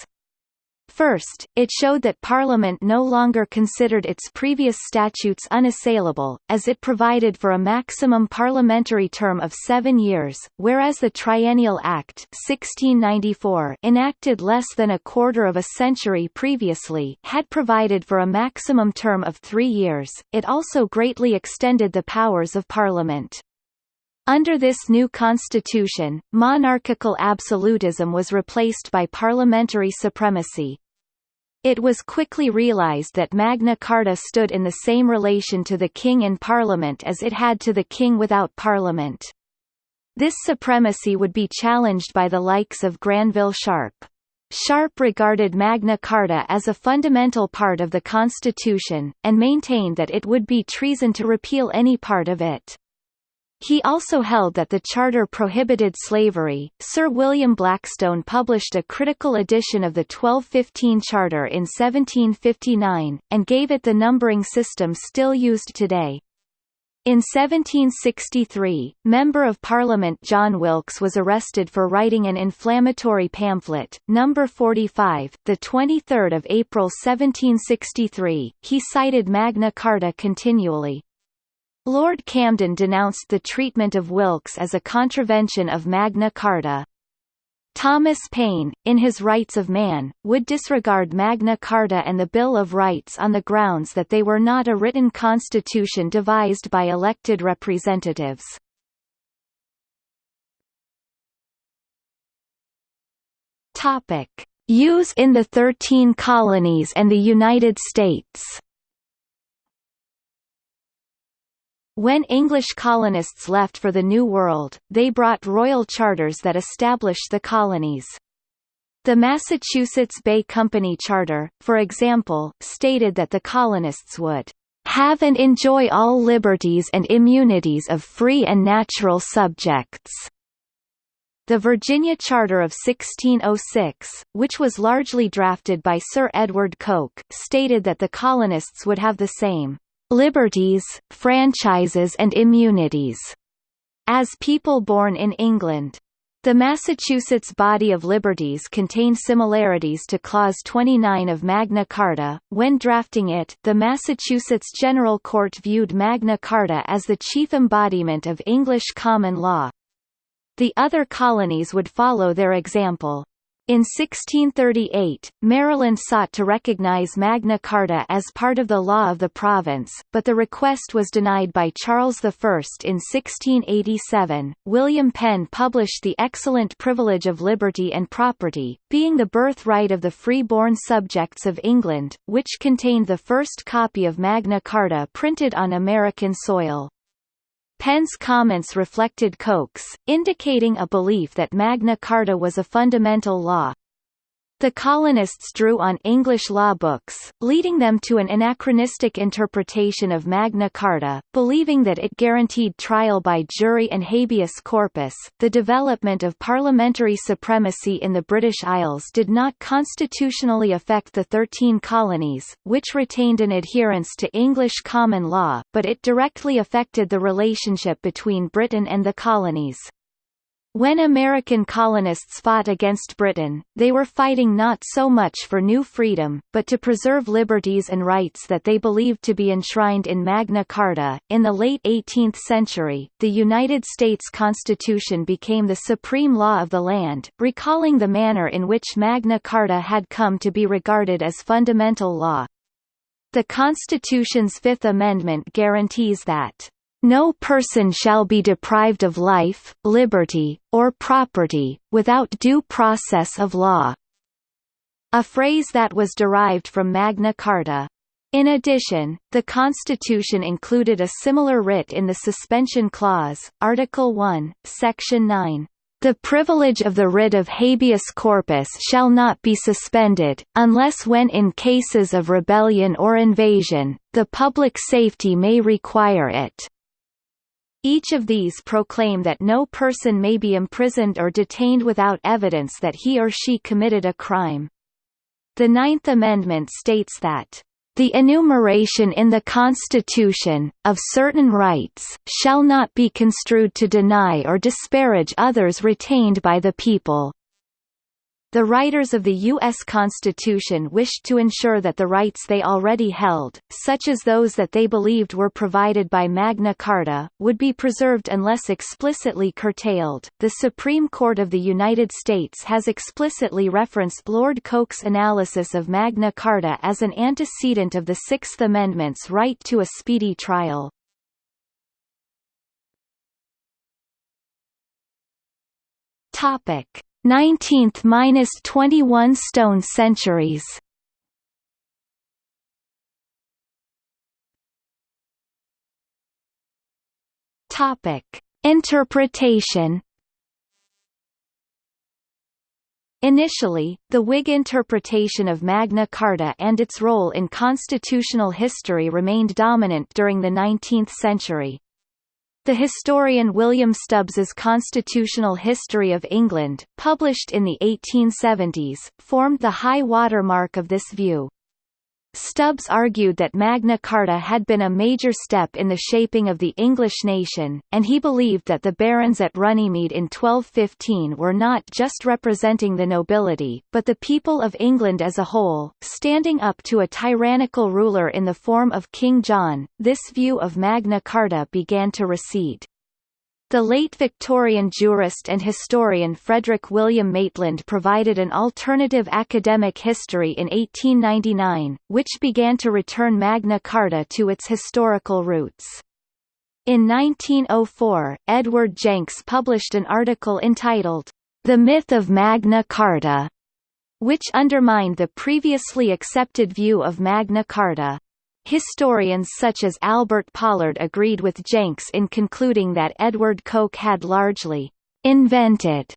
S1: First, it showed that Parliament no longer considered its previous statutes unassailable, as it provided for a maximum parliamentary term of seven years, whereas the Triennial Act 1694 enacted less than a quarter of a century previously had provided for a maximum term of three years. It also greatly extended the powers of Parliament. Under this new constitution, monarchical absolutism was replaced by parliamentary supremacy. It was quickly realized that Magna Carta stood in the same relation to the king in parliament as it had to the king without parliament. This supremacy would be challenged by the likes of Granville Sharp. Sharp regarded Magna Carta as a fundamental part of the Constitution, and maintained that it would be treason to repeal any part of it. He also held that the charter prohibited slavery. Sir William Blackstone published a critical edition of the 1215 Charter in 1759, and gave it the numbering system still used today. In 1763, Member of Parliament John Wilkes was arrested for writing an inflammatory pamphlet, Number 45, the 23rd of April 1763. He cited Magna Carta continually. Lord Camden denounced the treatment of Wilkes as a contravention of Magna Carta. Thomas Paine, in his Rights of Man, would disregard Magna Carta and the Bill of Rights on the grounds that they were not a written constitution devised by elected representatives. Use in the Thirteen Colonies and the United States When English colonists left for the New World, they brought royal charters that established the colonies. The Massachusetts Bay Company Charter, for example, stated that the colonists would have and enjoy all liberties and immunities of free and natural subjects. The Virginia Charter of 1606, which was largely drafted by Sir Edward Coke, stated that the colonists would have the same liberties, franchises and immunities, as people born in England. The Massachusetts Body of Liberties contained similarities to Clause 29 of Magna Carta. When drafting it, the Massachusetts General Court viewed Magna Carta as the chief embodiment of English common law. The other colonies would follow their example. In 1638, Maryland sought to recognize Magna Carta as part of the law of the province, but the request was denied by Charles I. In 1687, William Penn published the excellent privilege of liberty and property, being the birthright of the free-born subjects of England, which contained the first copy of Magna Carta printed on American soil. Penn's comments reflected Coke's, indicating a belief that Magna Carta was a fundamental law. The colonists drew on English law books, leading them to an anachronistic interpretation of Magna Carta, believing that it guaranteed trial by jury and habeas corpus. The development of parliamentary supremacy in the British Isles did not constitutionally affect the Thirteen Colonies, which retained an adherence to English common law, but it directly affected the relationship between Britain and the colonies. When American colonists fought against Britain, they were fighting not so much for new freedom, but to preserve liberties and rights that they believed to be enshrined in Magna Carta. In the late 18th century, the United States Constitution became the supreme law of the land, recalling the manner in which Magna Carta had come to be regarded as fundamental law. The Constitution's Fifth Amendment guarantees that no person shall be deprived of life, liberty, or property, without due process of law." A phrase that was derived from Magna Carta. In addition, the Constitution included a similar writ in the Suspension Clause, Article 1, Section 9. The privilege of the writ of habeas corpus shall not be suspended, unless when in cases of rebellion or invasion, the public safety may require it. Each of these proclaim that no person may be imprisoned or detained without evidence that he or she committed a crime. The Ninth Amendment states that the enumeration in the Constitution, of certain rights, shall not be construed to deny or disparage others retained by the people. The writers of the U.S. Constitution wished to ensure that the rights they already held, such as those that they believed were provided by Magna Carta, would be preserved unless explicitly curtailed. The Supreme Court of the United States has explicitly referenced Lord Coke's analysis of Magna Carta as an antecedent of the Sixth Amendment's right to a speedy trial. Topic 19th–21 stone centuries Topic: Interpretation. Initially, the Whig interpretation of Magna Carta and its role in constitutional history remained dominant during the 19th century. The historian William Stubbs's Constitutional History of England, published in the 1870s, formed the high water mark of this view. Stubbs argued that Magna Carta had been a major step in the shaping of the English nation, and he believed that the barons at Runnymede in 1215 were not just representing the nobility, but the people of England as a whole, standing up to a tyrannical ruler in the form of King John. This view of Magna Carta began to recede. The late Victorian jurist and historian Frederick William Maitland provided an alternative academic history in 1899, which began to return Magna Carta to its historical roots. In 1904, Edward Jenks published an article entitled, The Myth of Magna Carta, which undermined the previously accepted view of Magna Carta. Historians such as Albert Pollard agreed with Jenks in concluding that Edward Coke had largely invented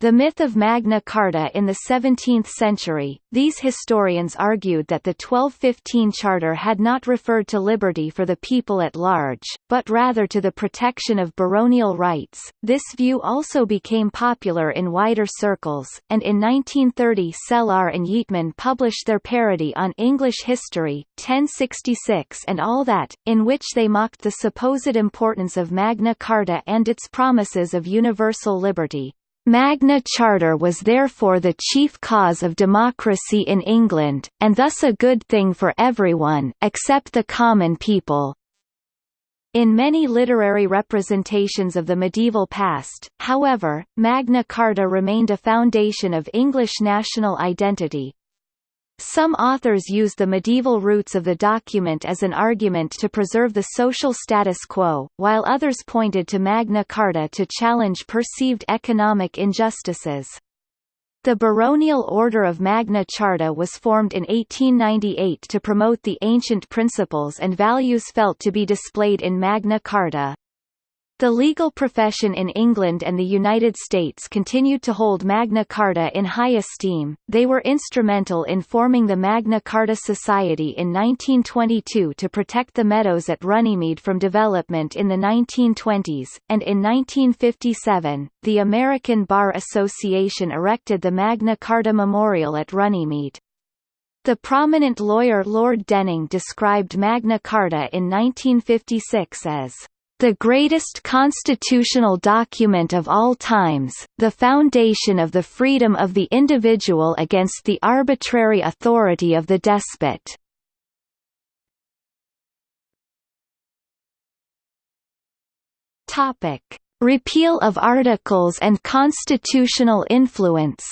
S1: the myth of Magna Carta in the 17th century, these historians argued that the 1215 Charter had not referred to liberty for the people at large, but rather to the protection of baronial rights. This view also became popular in wider circles, and in 1930 Sellar and Yeatman published their parody on English history, 1066 and All That, in which they mocked the supposed importance of Magna Carta and its promises of universal liberty. Magna Charter was therefore the chief cause of democracy in England, and thus a good thing for everyone, except the common people. In many literary representations of the medieval past, however, Magna Carta remained a foundation of English national identity. Some authors use the medieval roots of the document as an argument to preserve the social status quo, while others pointed to Magna Carta to challenge perceived economic injustices. The baronial order of Magna Charta was formed in 1898 to promote the ancient principles and values felt to be displayed in Magna Carta. The legal profession in England and the United States continued to hold Magna Carta in high esteem. They were instrumental in forming the Magna Carta Society in 1922 to protect the meadows at Runnymede from development in the 1920s, and in 1957, the American Bar Association erected the Magna Carta Memorial at Runnymede. The prominent lawyer Lord Denning described Magna Carta in 1956 as the greatest constitutional document of all times, the foundation of the freedom of the individual against the arbitrary authority of the despot. Topic: Repeal of articles and constitutional influence.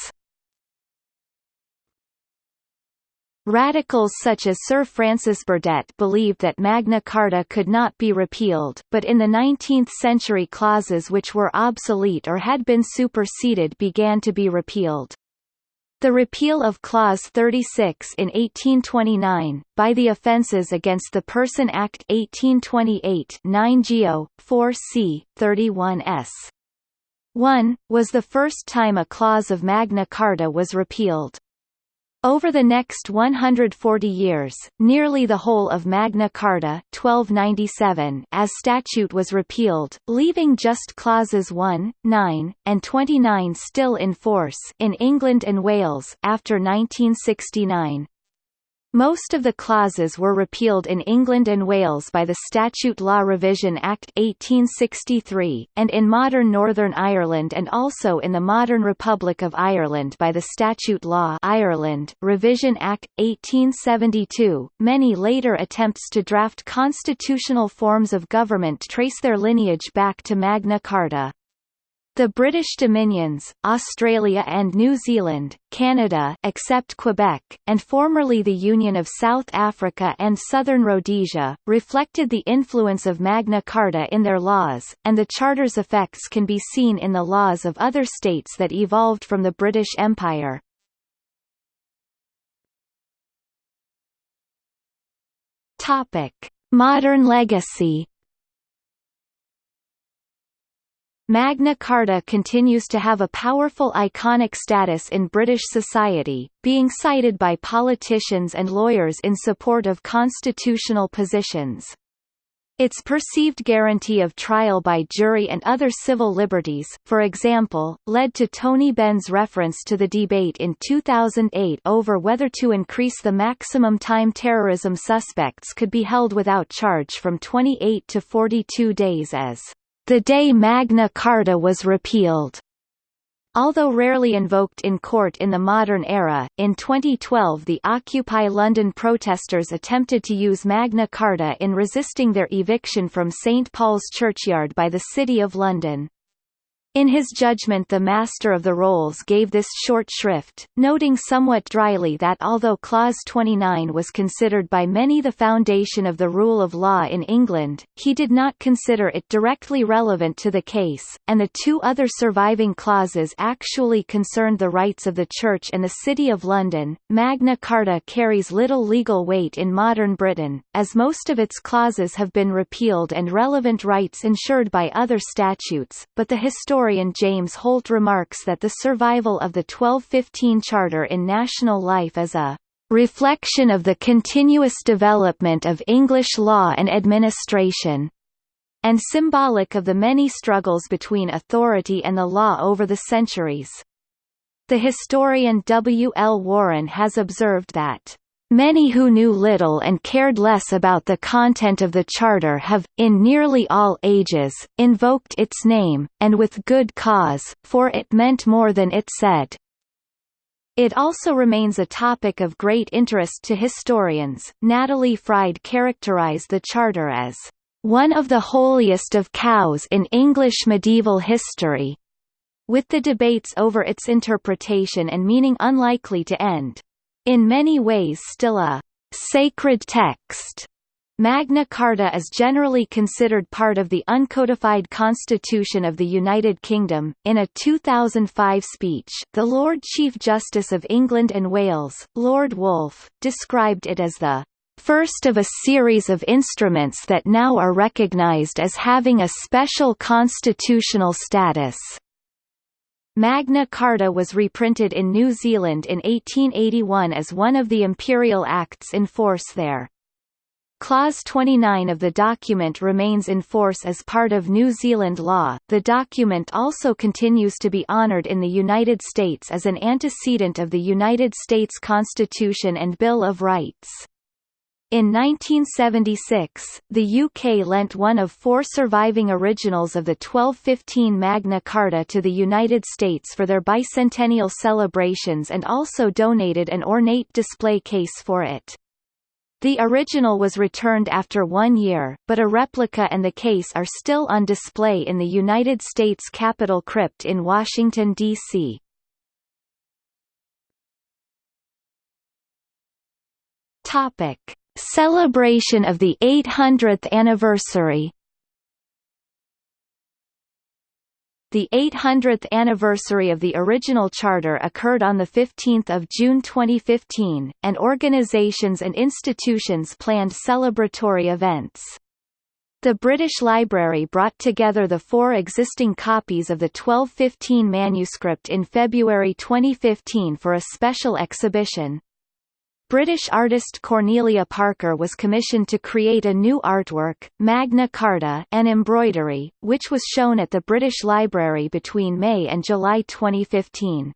S1: Radicals such as Sir Francis Burdett believed that Magna Carta could not be repealed, but in the 19th century clauses which were obsolete or had been superseded began to be repealed. The repeal of Clause 36 in 1829, by the Offences Against the Person Act 1828 9 Geo. 4 c. 31 s. 1, was the first time a clause of Magna Carta was repealed. Over the next 140 years, nearly the whole of Magna Carta 1297 as statute was repealed, leaving just clauses 1, 9, and 29 still in force in England and Wales after 1969. Most of the clauses were repealed in England and Wales by the Statute Law Revision Act 1863, and in modern Northern Ireland and also in the modern Republic of Ireland by the Statute Law Ireland Revision Act 1872. Many later attempts to draft constitutional forms of government trace their lineage back to Magna Carta. The British Dominions, Australia and New Zealand, Canada except Quebec, and formerly the Union of South Africa and Southern Rhodesia, reflected the influence of Magna Carta in their laws, and the Charter's effects can be seen in the laws of other states that evolved from the British Empire. Modern legacy Magna Carta continues to have a powerful iconic status in British society, being cited by politicians and lawyers in support of constitutional positions. Its perceived guarantee of trial by jury and other civil liberties, for example, led to Tony Benn's reference to the debate in 2008 over whether to increase the maximum time terrorism suspects could be held without charge from 28 to 42 days as the day Magna Carta was repealed. Although rarely invoked in court in the modern era, in 2012 the Occupy London protesters attempted to use Magna Carta in resisting their eviction from St Paul's Churchyard by the City of London. In his judgment the Master of the Rolls gave this short shrift, noting somewhat dryly that although Clause 29 was considered by many the foundation of the rule of law in England, he did not consider it directly relevant to the case, and the two other surviving clauses actually concerned the rights of the Church and the City of London. Magna Carta carries little legal weight in modern Britain, as most of its clauses have been repealed and relevant rights ensured by other statutes, but the historian historian James Holt remarks that the survival of the 1215 Charter in national life is a reflection of the continuous development of English law and administration, and symbolic of the many struggles between authority and the law over the centuries. The historian W. L. Warren has observed that Many who knew little and cared less about the content of the Charter have, in nearly all ages, invoked its name, and with good cause, for it meant more than it said. It also remains a topic of great interest to historians. Natalie Fryde characterized the Charter as one of the holiest of cows in English medieval history, with the debates over its interpretation and meaning unlikely to end. In many ways still a sacred text. Magna Carta is generally considered part of the uncodified Constitution of the United Kingdom. In a 2005 speech, the Lord Chief Justice of England and Wales, Lord Woolf, described it as the first of a series of instruments that now are recognised as having a special constitutional status. Magna Carta was reprinted in New Zealand in 1881 as one of the imperial acts in force there. Clause 29 of the document remains in force as part of New Zealand law. The document also continues to be honored in the United States as an antecedent of the United States Constitution and Bill of Rights. In 1976, the UK lent one of four surviving originals of the 1215 Magna Carta to the United States for their bicentennial celebrations and also donated an ornate display case for it. The original was returned after one year, but a replica and the case are still on display in the United States Capitol Crypt in Washington, D.C. Topic: Celebration of the 800th anniversary The 800th anniversary of the original charter occurred on 15 June 2015, and organisations and institutions planned celebratory events. The British Library brought together the four existing copies of the 1215 manuscript in February 2015 for a special exhibition. British artist Cornelia Parker was commissioned to create a new artwork, Magna Carta an embroidery, which was shown at the British Library between May and July 2015.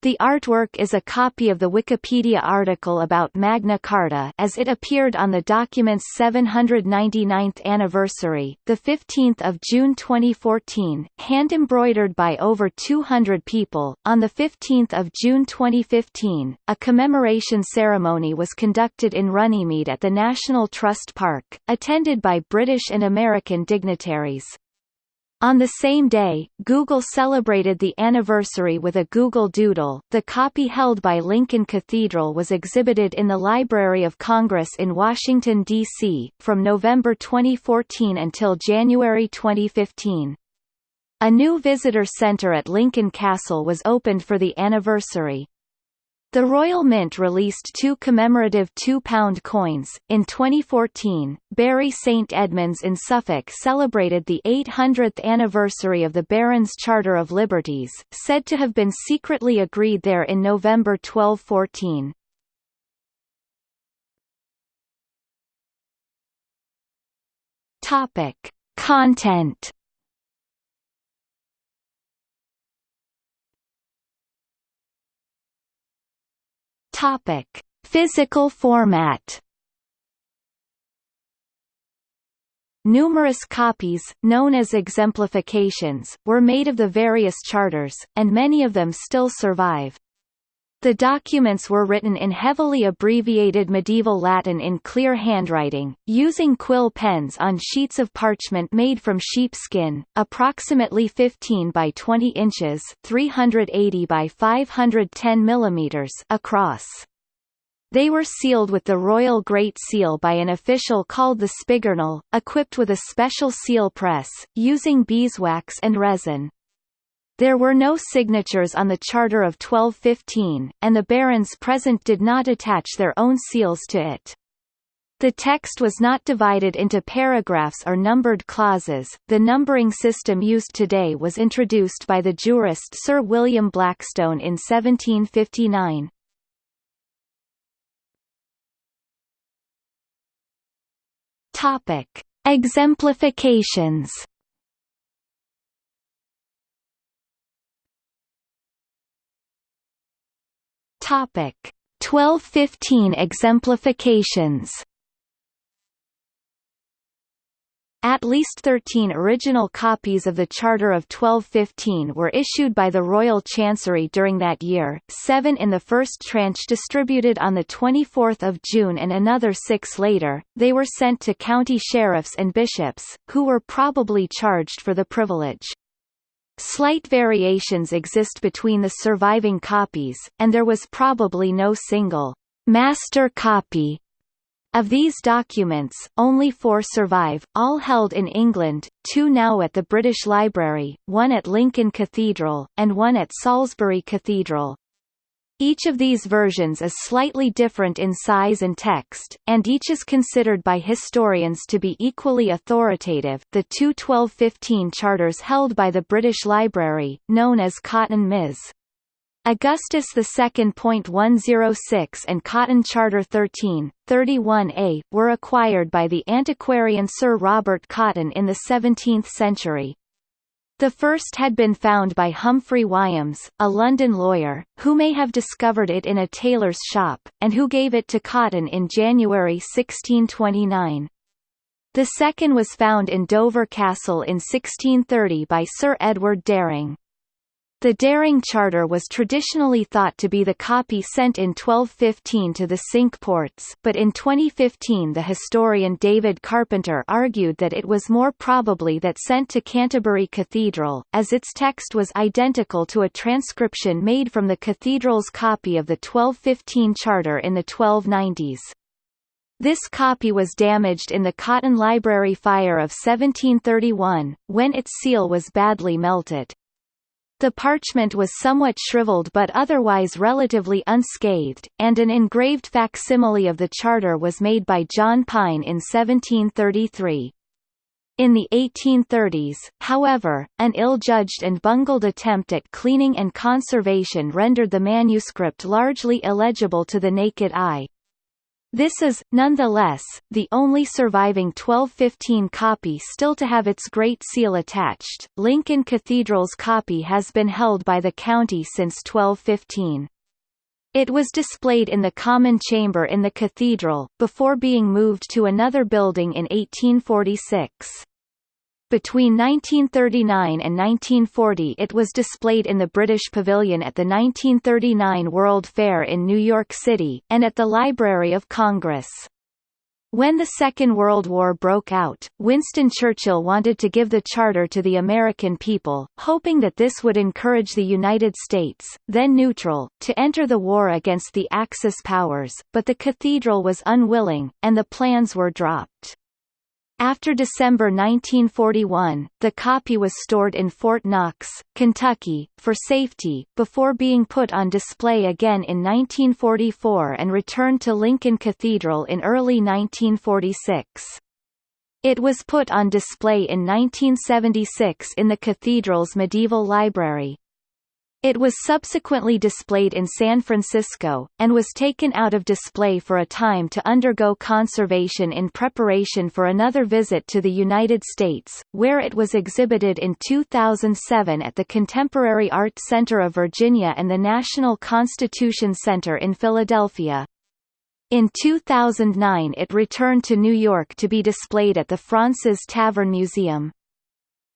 S1: The artwork is a copy of the Wikipedia article about Magna Carta as it appeared on the document's 799th anniversary, 15 June 2014, hand-embroidered by over 200 people. On 15 June 2015, a commemoration ceremony was conducted in Runnymede at the National Trust Park, attended by British and American dignitaries. On the same day, Google celebrated the anniversary with a Google Doodle. The copy held by Lincoln Cathedral was exhibited in the Library of Congress in Washington, D.C., from November 2014 until January 2015. A new visitor center at Lincoln Castle was opened for the anniversary. The Royal Mint released two commemorative £2 coins. In 2014, Bury St Edmunds in Suffolk celebrated the 800th anniversary of the Barons' Charter of Liberties, said to have been secretly agreed there in November 1214. Topic: Content Topic: Physical format. Numerous copies, known as exemplifications, were made of the various charters, and many of them still survive. The documents were written in heavily abbreviated medieval Latin in clear handwriting, using quill pens on sheets of parchment made from sheepskin, approximately 15 by 20 inches 380 by 510 millimeters across. They were sealed with the Royal Great Seal by an official called the Spigurnel, equipped with a special seal press, using beeswax and resin. There were no signatures on the Charter of 1215, and the barons present did not attach their own seals to it. The text was not divided into paragraphs or numbered clauses. The numbering system used today was introduced by the jurist Sir William Blackstone in 1759. Topic: Exemplifications Topic 1215 exemplifications At least 13 original copies of the Charter of 1215 were issued by the Royal Chancery during that year, seven in the first tranche distributed on 24 June and another six later. They were sent to county sheriffs and bishops, who were probably charged for the privilege. Slight variations exist between the surviving copies, and there was probably no single master copy of these documents, only four survive, all held in England, two now at the British Library, one at Lincoln Cathedral, and one at Salisbury Cathedral. Each of these versions is slightly different in size and text, and each is considered by historians to be equally authoritative. The two 1215 charters held by the British Library, known as Cotton Ms. Augustus II.106 and Cotton Charter 13, 31a, were acquired by the antiquarian Sir Robert Cotton in the 17th century. The first had been found by Humphrey Wyems, a London lawyer, who may have discovered it in a tailor's shop, and who gave it to Cotton in January 1629. The second was found in Dover Castle in 1630 by Sir Edward Dering. The Dering Charter was traditionally thought to be the copy sent in 1215 to the Cinque Ports, but in 2015 the historian David Carpenter argued that it was more probably that sent to Canterbury Cathedral, as its text was identical to a transcription made from the cathedral's copy of the 1215 charter in the 1290s. This copy was damaged in the Cotton Library fire of 1731, when its seal was badly melted. The parchment was somewhat shriveled but otherwise relatively unscathed, and an engraved facsimile of the charter was made by John Pine in 1733. In the 1830s, however, an ill-judged and bungled attempt at cleaning and conservation rendered the manuscript largely illegible to the naked eye, this is, nonetheless, the only surviving 1215 copy still to have its Great Seal attached. Lincoln Cathedral's copy has been held by the county since 1215. It was displayed in the common chamber in the cathedral, before being moved to another building in 1846. Between 1939 and 1940 it was displayed in the British Pavilion at the 1939 World Fair in New York City, and at the Library of Congress. When the Second World War broke out, Winston Churchill wanted to give the charter to the American people, hoping that this would encourage the United States, then neutral, to enter the war against the Axis powers, but the cathedral was unwilling, and the plans were dropped. After December 1941, the copy was stored in Fort Knox, Kentucky, for safety, before being put on display again in 1944 and returned to Lincoln Cathedral in early 1946. It was put on display in 1976 in the cathedral's medieval library. It was subsequently displayed in San Francisco, and was taken out of display for a time to undergo conservation in preparation for another visit to the United States, where it was exhibited in 2007 at the Contemporary Art Center of Virginia and the National Constitution Center in Philadelphia. In 2009 it returned to New York to be displayed at the Fraunces Tavern Museum.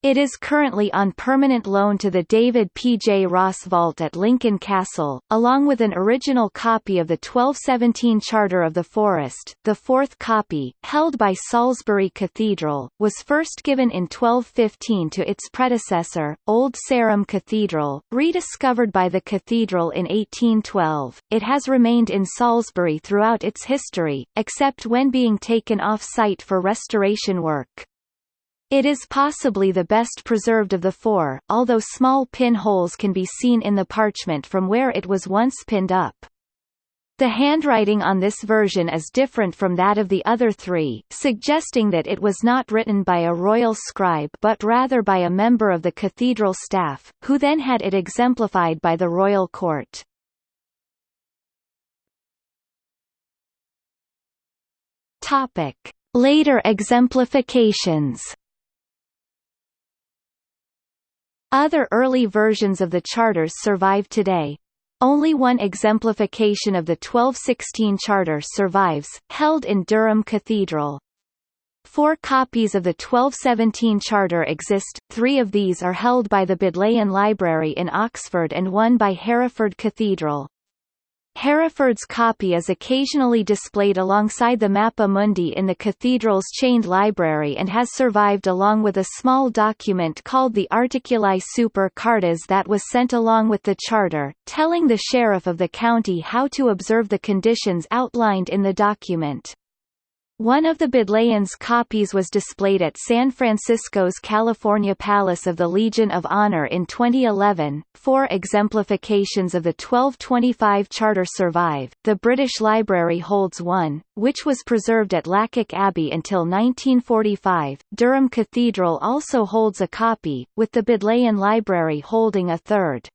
S1: It is currently on permanent loan to the David P. J. Ross Vault at Lincoln Castle, along with an original copy of the 1217 Charter of the Forest. The fourth copy, held by Salisbury Cathedral, was first given in 1215 to its predecessor, Old Sarum Cathedral, rediscovered by the cathedral in 1812. It has remained in Salisbury throughout its history, except when being taken off-site for restoration work. It is possibly the best preserved of the four, although small pin holes can be seen in the parchment from where it was once pinned up. The handwriting on this version is different from that of the other three, suggesting that it was not written by a royal scribe but rather by a member of the cathedral staff, who then had it exemplified by the royal court. Later exemplifications Other early versions of the charters survive today. Only one exemplification of the 1216 charter survives, held in Durham Cathedral. Four copies of the 1217 Charter exist, three of these are held by the Bodleian Library in Oxford and one by Hereford Cathedral. Hereford's copy is occasionally displayed alongside the Mappa Mundi in the cathedral's chained library and has survived along with a small document called the Articuli Super Cartas that was sent along with the charter, telling the sheriff of the county how to observe the conditions outlined in the document. One of the Bodleian's copies was displayed at San Francisco's California Palace of the Legion of Honor in 2011. Four exemplifications of the 1225 Charter survive. The British Library holds one, which was preserved at Lacock Abbey until 1945. Durham Cathedral also holds a copy, with the Bodleian Library holding a third.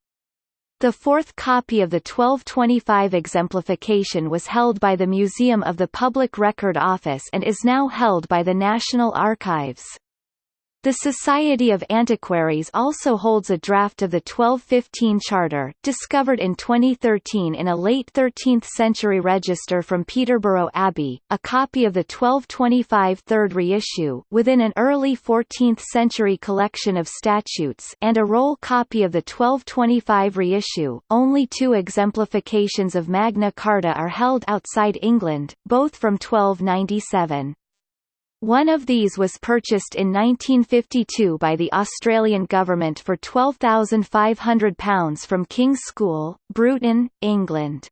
S1: The fourth copy of the 1225 exemplification was held by the Museum of the Public Record Office and is now held by the National Archives. The Society of Antiquaries also holds a draft of the 1215 Charter, discovered in 2013 in a late 13th-century register from Peterborough Abbey, a copy of the 1225 third reissue within an early 14th-century collection of statutes and a roll copy of the 1225 reissue. Only two exemplifications of Magna Carta are held outside England, both from 1297. One of these was purchased in 1952 by the Australian government for £12,500 from King's School, Bruton, England.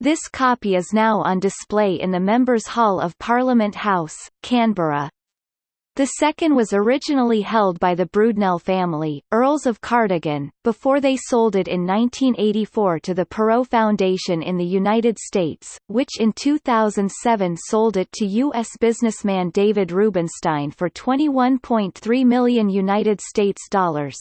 S1: This copy is now on display in the Members' Hall of Parliament House, Canberra. The second was originally held by the Brudenell family, Earls of Cardigan, before they sold it in 1984 to the Perot Foundation in the United States, which in 2007 sold it to U.S. businessman David Rubenstein for 21.3 million United States dollars.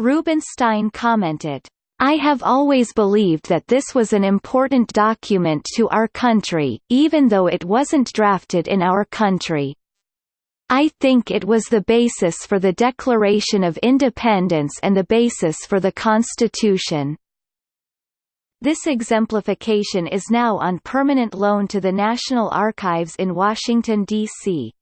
S1: Rubenstein commented, I have always believed that this was an important document to our country, even though it wasn't drafted in our country. I think it was the basis for the Declaration of Independence and the basis for the Constitution. This exemplification is now on permanent loan to the National Archives in Washington, D.C.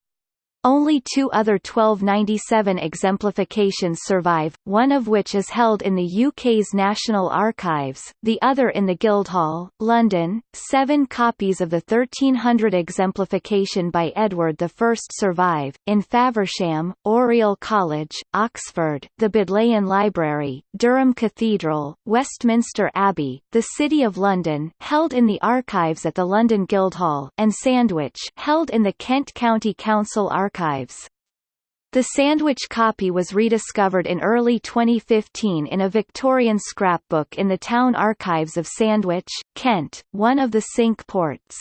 S1: Only two other 1297 exemplifications survive, one of which is held in the UK's National Archives, the other in the Guildhall, London. Seven copies of the 1300 exemplification by Edward I survive, in Faversham, Oriel College, Oxford, the Bodleian Library, Durham Cathedral, Westminster Abbey, the City of London held in the archives at the London Guildhall, and Sandwich held in the Kent County Council Archives archives. The Sandwich copy was rediscovered in early 2015 in a Victorian scrapbook in the town archives of Sandwich, Kent, one of the Cinque Ports.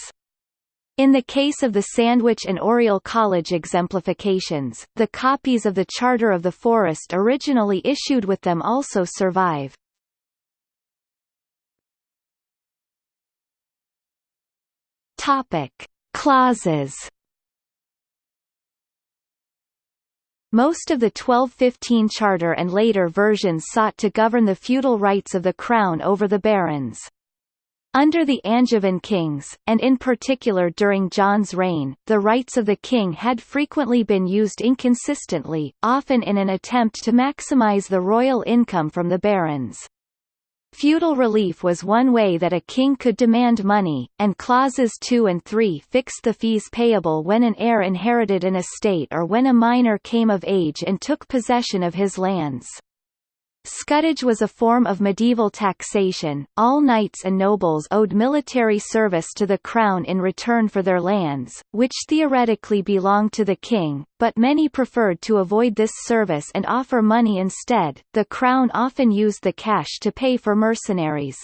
S1: In the case of the Sandwich and Oriel College exemplifications, the copies of the Charter of the Forest originally issued with them also survive. Topic: Clauses Most of the 1215 Charter and later versions sought to govern the feudal rights of the crown over the barons. Under the Angevin kings, and in particular during John's reign, the rights of the king had frequently been used inconsistently, often in an attempt to maximize the royal income from the barons. Feudal relief was one way that a king could demand money, and clauses 2 and 3 fixed the fees payable when an heir inherited an estate or when a minor came of age and took possession of his lands. Scutage was a form of medieval taxation. All knights and nobles owed military service to the crown in return for their lands, which theoretically belonged to the king, but many preferred to avoid this service and offer money instead. The crown often used the cash to pay for mercenaries.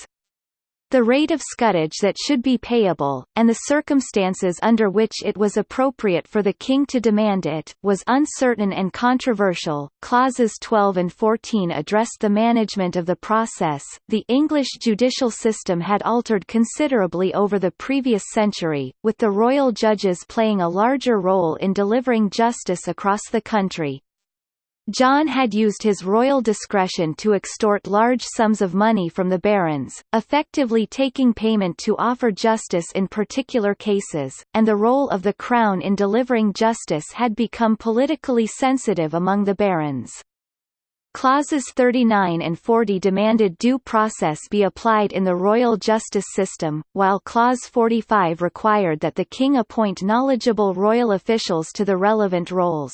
S1: The rate of scutage that should be payable, and the circumstances under which it was appropriate for the king to demand it, was uncertain and controversial. Clauses 12 and 14 addressed the management of the process. The English judicial system had altered considerably over the previous century, with the royal judges playing a larger role in delivering justice across the country. John had used his royal discretion to extort large sums of money from the barons, effectively taking payment to offer justice in particular cases, and the role of the crown in delivering justice had become politically sensitive among the barons. Clauses 39 and 40 demanded due process be applied in the royal justice system, while Clause 45 required that the king appoint knowledgeable royal officials to the relevant roles.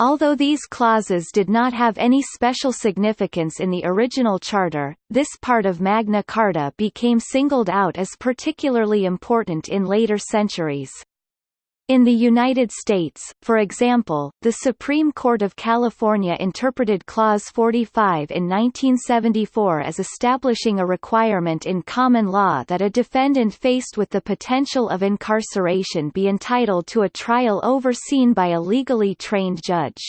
S1: Although these clauses did not have any special significance in the original charter, this part of Magna Carta became singled out as particularly important in later centuries. In the United States, for example, the Supreme Court of California interpreted Clause 45 in 1974 as establishing a requirement in common law that a defendant faced with the potential of incarceration be entitled to a trial overseen by a legally trained judge.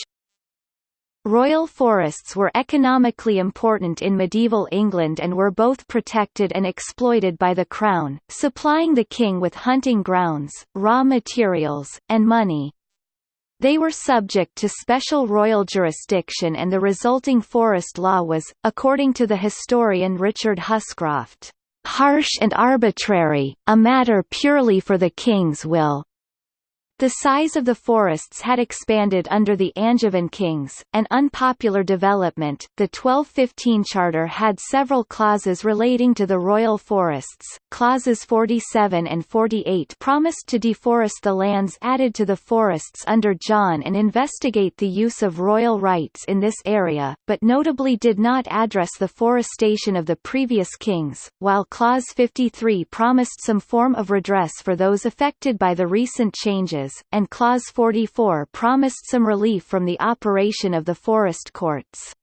S1: Royal forests were economically important in medieval England and were both protected and exploited by the Crown, supplying the king with hunting grounds, raw materials, and money. They were subject to special royal jurisdiction and the resulting forest law was, according to the historian Richard Huscroft, "...harsh and arbitrary, a matter purely for the king's will, the size of the forests had expanded under the Angevin kings, an unpopular development. The 1215 Charter had several clauses relating to the royal forests. Clauses 47 and 48 promised to deforest the lands added to the forests under John and investigate the use of royal rights in this area, but notably did not address the forestation of the previous kings, while Clause 53 promised some form of redress for those affected by the recent changes and Clause 44 promised some relief from the operation of the forest courts.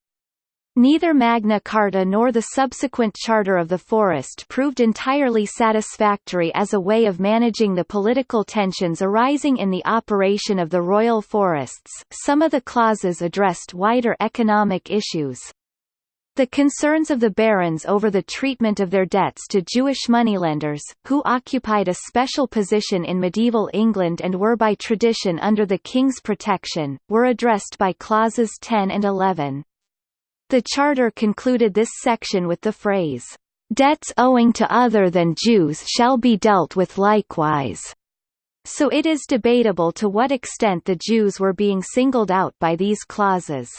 S1: Neither Magna Carta nor the subsequent Charter of the Forest proved entirely satisfactory as a way of managing the political tensions arising in the operation of the royal forests. Some of the clauses addressed wider economic issues, the concerns of the barons over the treatment of their debts to Jewish moneylenders, who occupied a special position in medieval England and were by tradition under the king's protection, were addressed by clauses 10 and 11. The charter concluded this section with the phrase, "...debts owing to other than Jews shall be dealt with likewise." So it is debatable to what extent the Jews were being singled out by these clauses.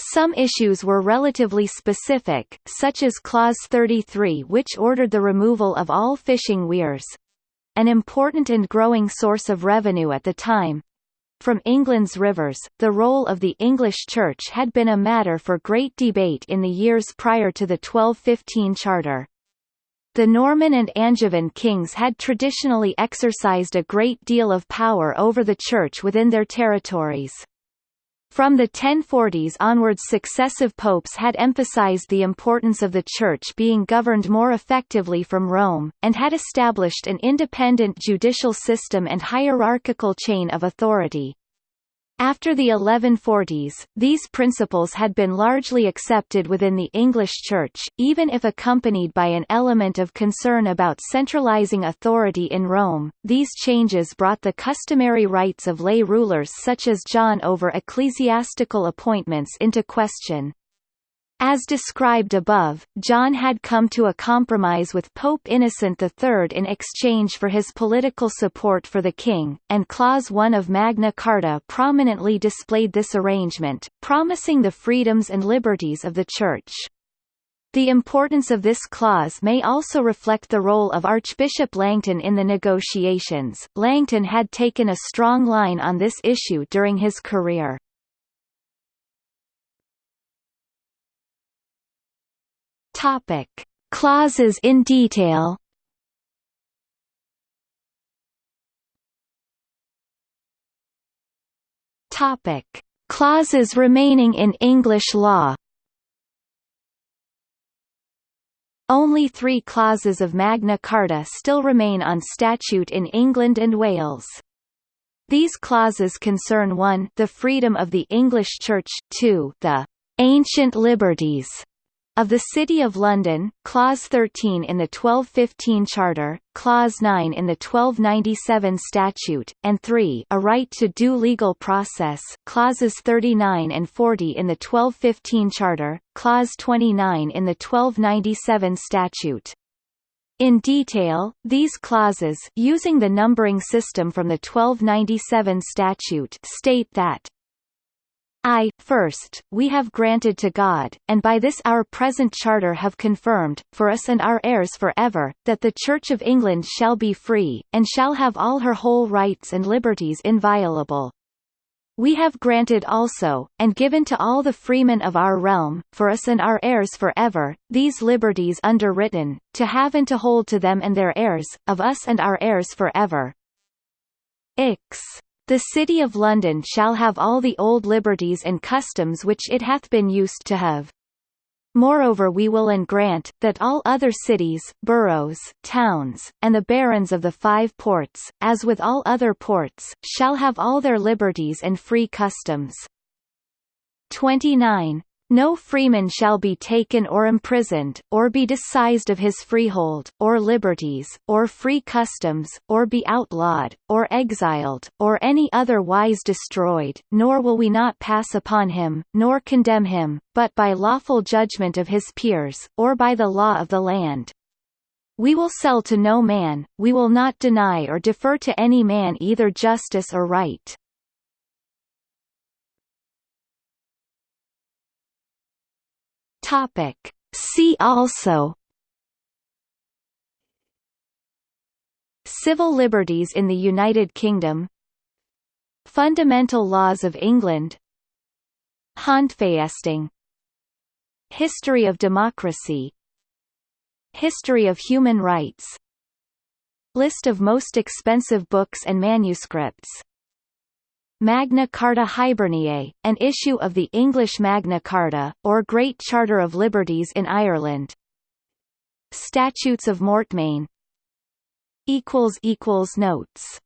S1: Some issues were relatively specific, such as Clause 33 which ordered the removal of all fishing weirs—an important and growing source of revenue at the time. From England's rivers, the role of the English Church had been a matter for great debate in the years prior to the 1215 Charter. The Norman and Angevin kings had traditionally exercised a great deal of power over the Church within their territories. From the 1040s onwards successive popes had emphasized the importance of the Church being governed more effectively from Rome, and had established an independent judicial system and hierarchical chain of authority. After the 1140s, these principles had been largely accepted within the English Church, even if accompanied by an element of concern about centralizing authority in Rome. These changes brought the customary rights of lay rulers such as John over ecclesiastical appointments into question. As described above, John had come to a compromise with Pope Innocent III in exchange for his political support for the king, and Clause 1 of Magna Carta prominently displayed this arrangement, promising the freedoms and liberties of the Church. The importance of this clause may also reflect the role of Archbishop Langton in the negotiations. Langton had taken a strong line on this issue during his career. Topic: Clauses in detail. Topic: Clauses remaining in English law. Only three clauses of Magna Carta still remain on statute in England and Wales. These clauses concern 1 the freedom of the English Church, 2 the «ancient liberties» of the City of London, Clause 13 in the 1215 Charter, Clause 9 in the 1297 Statute, and 3 a right to due legal process Clauses 39 and 40 in the 1215 Charter, Clause 29 in the 1297 Statute. In detail, these clauses using the numbering system from the 1297 statute state that I, first, we have granted to God, and by this our present charter have confirmed, for us and our heirs for ever, that the Church of England shall be free, and shall have all her whole rights and liberties inviolable. We have granted also, and given to all the freemen of our realm, for us and our heirs for ever, these liberties underwritten, to have and to hold to them and their heirs, of us and our heirs for ever. Ix. The City of London shall have all the old liberties and customs which it hath been used to have. Moreover we will and grant, that all other cities, boroughs, towns, and the barons of the five ports, as with all other ports, shall have all their liberties and free customs. 29. No freeman shall be taken or imprisoned, or be disseised of his freehold, or liberties, or free customs, or be outlawed, or exiled, or any other wise destroyed, nor will we not pass upon him, nor condemn him, but by lawful judgment of his peers, or by the law of the land. We will sell to no man, we will not deny or defer to any man either justice or right. Topic. See also Civil liberties in the United Kingdom Fundamental laws of England Handvasting History of democracy History of human rights List of most expensive books and manuscripts Magna Carta Hiberniae, an issue of the English Magna Carta, or Great Charter of Liberties in Ireland. Statutes of Mortmain Notes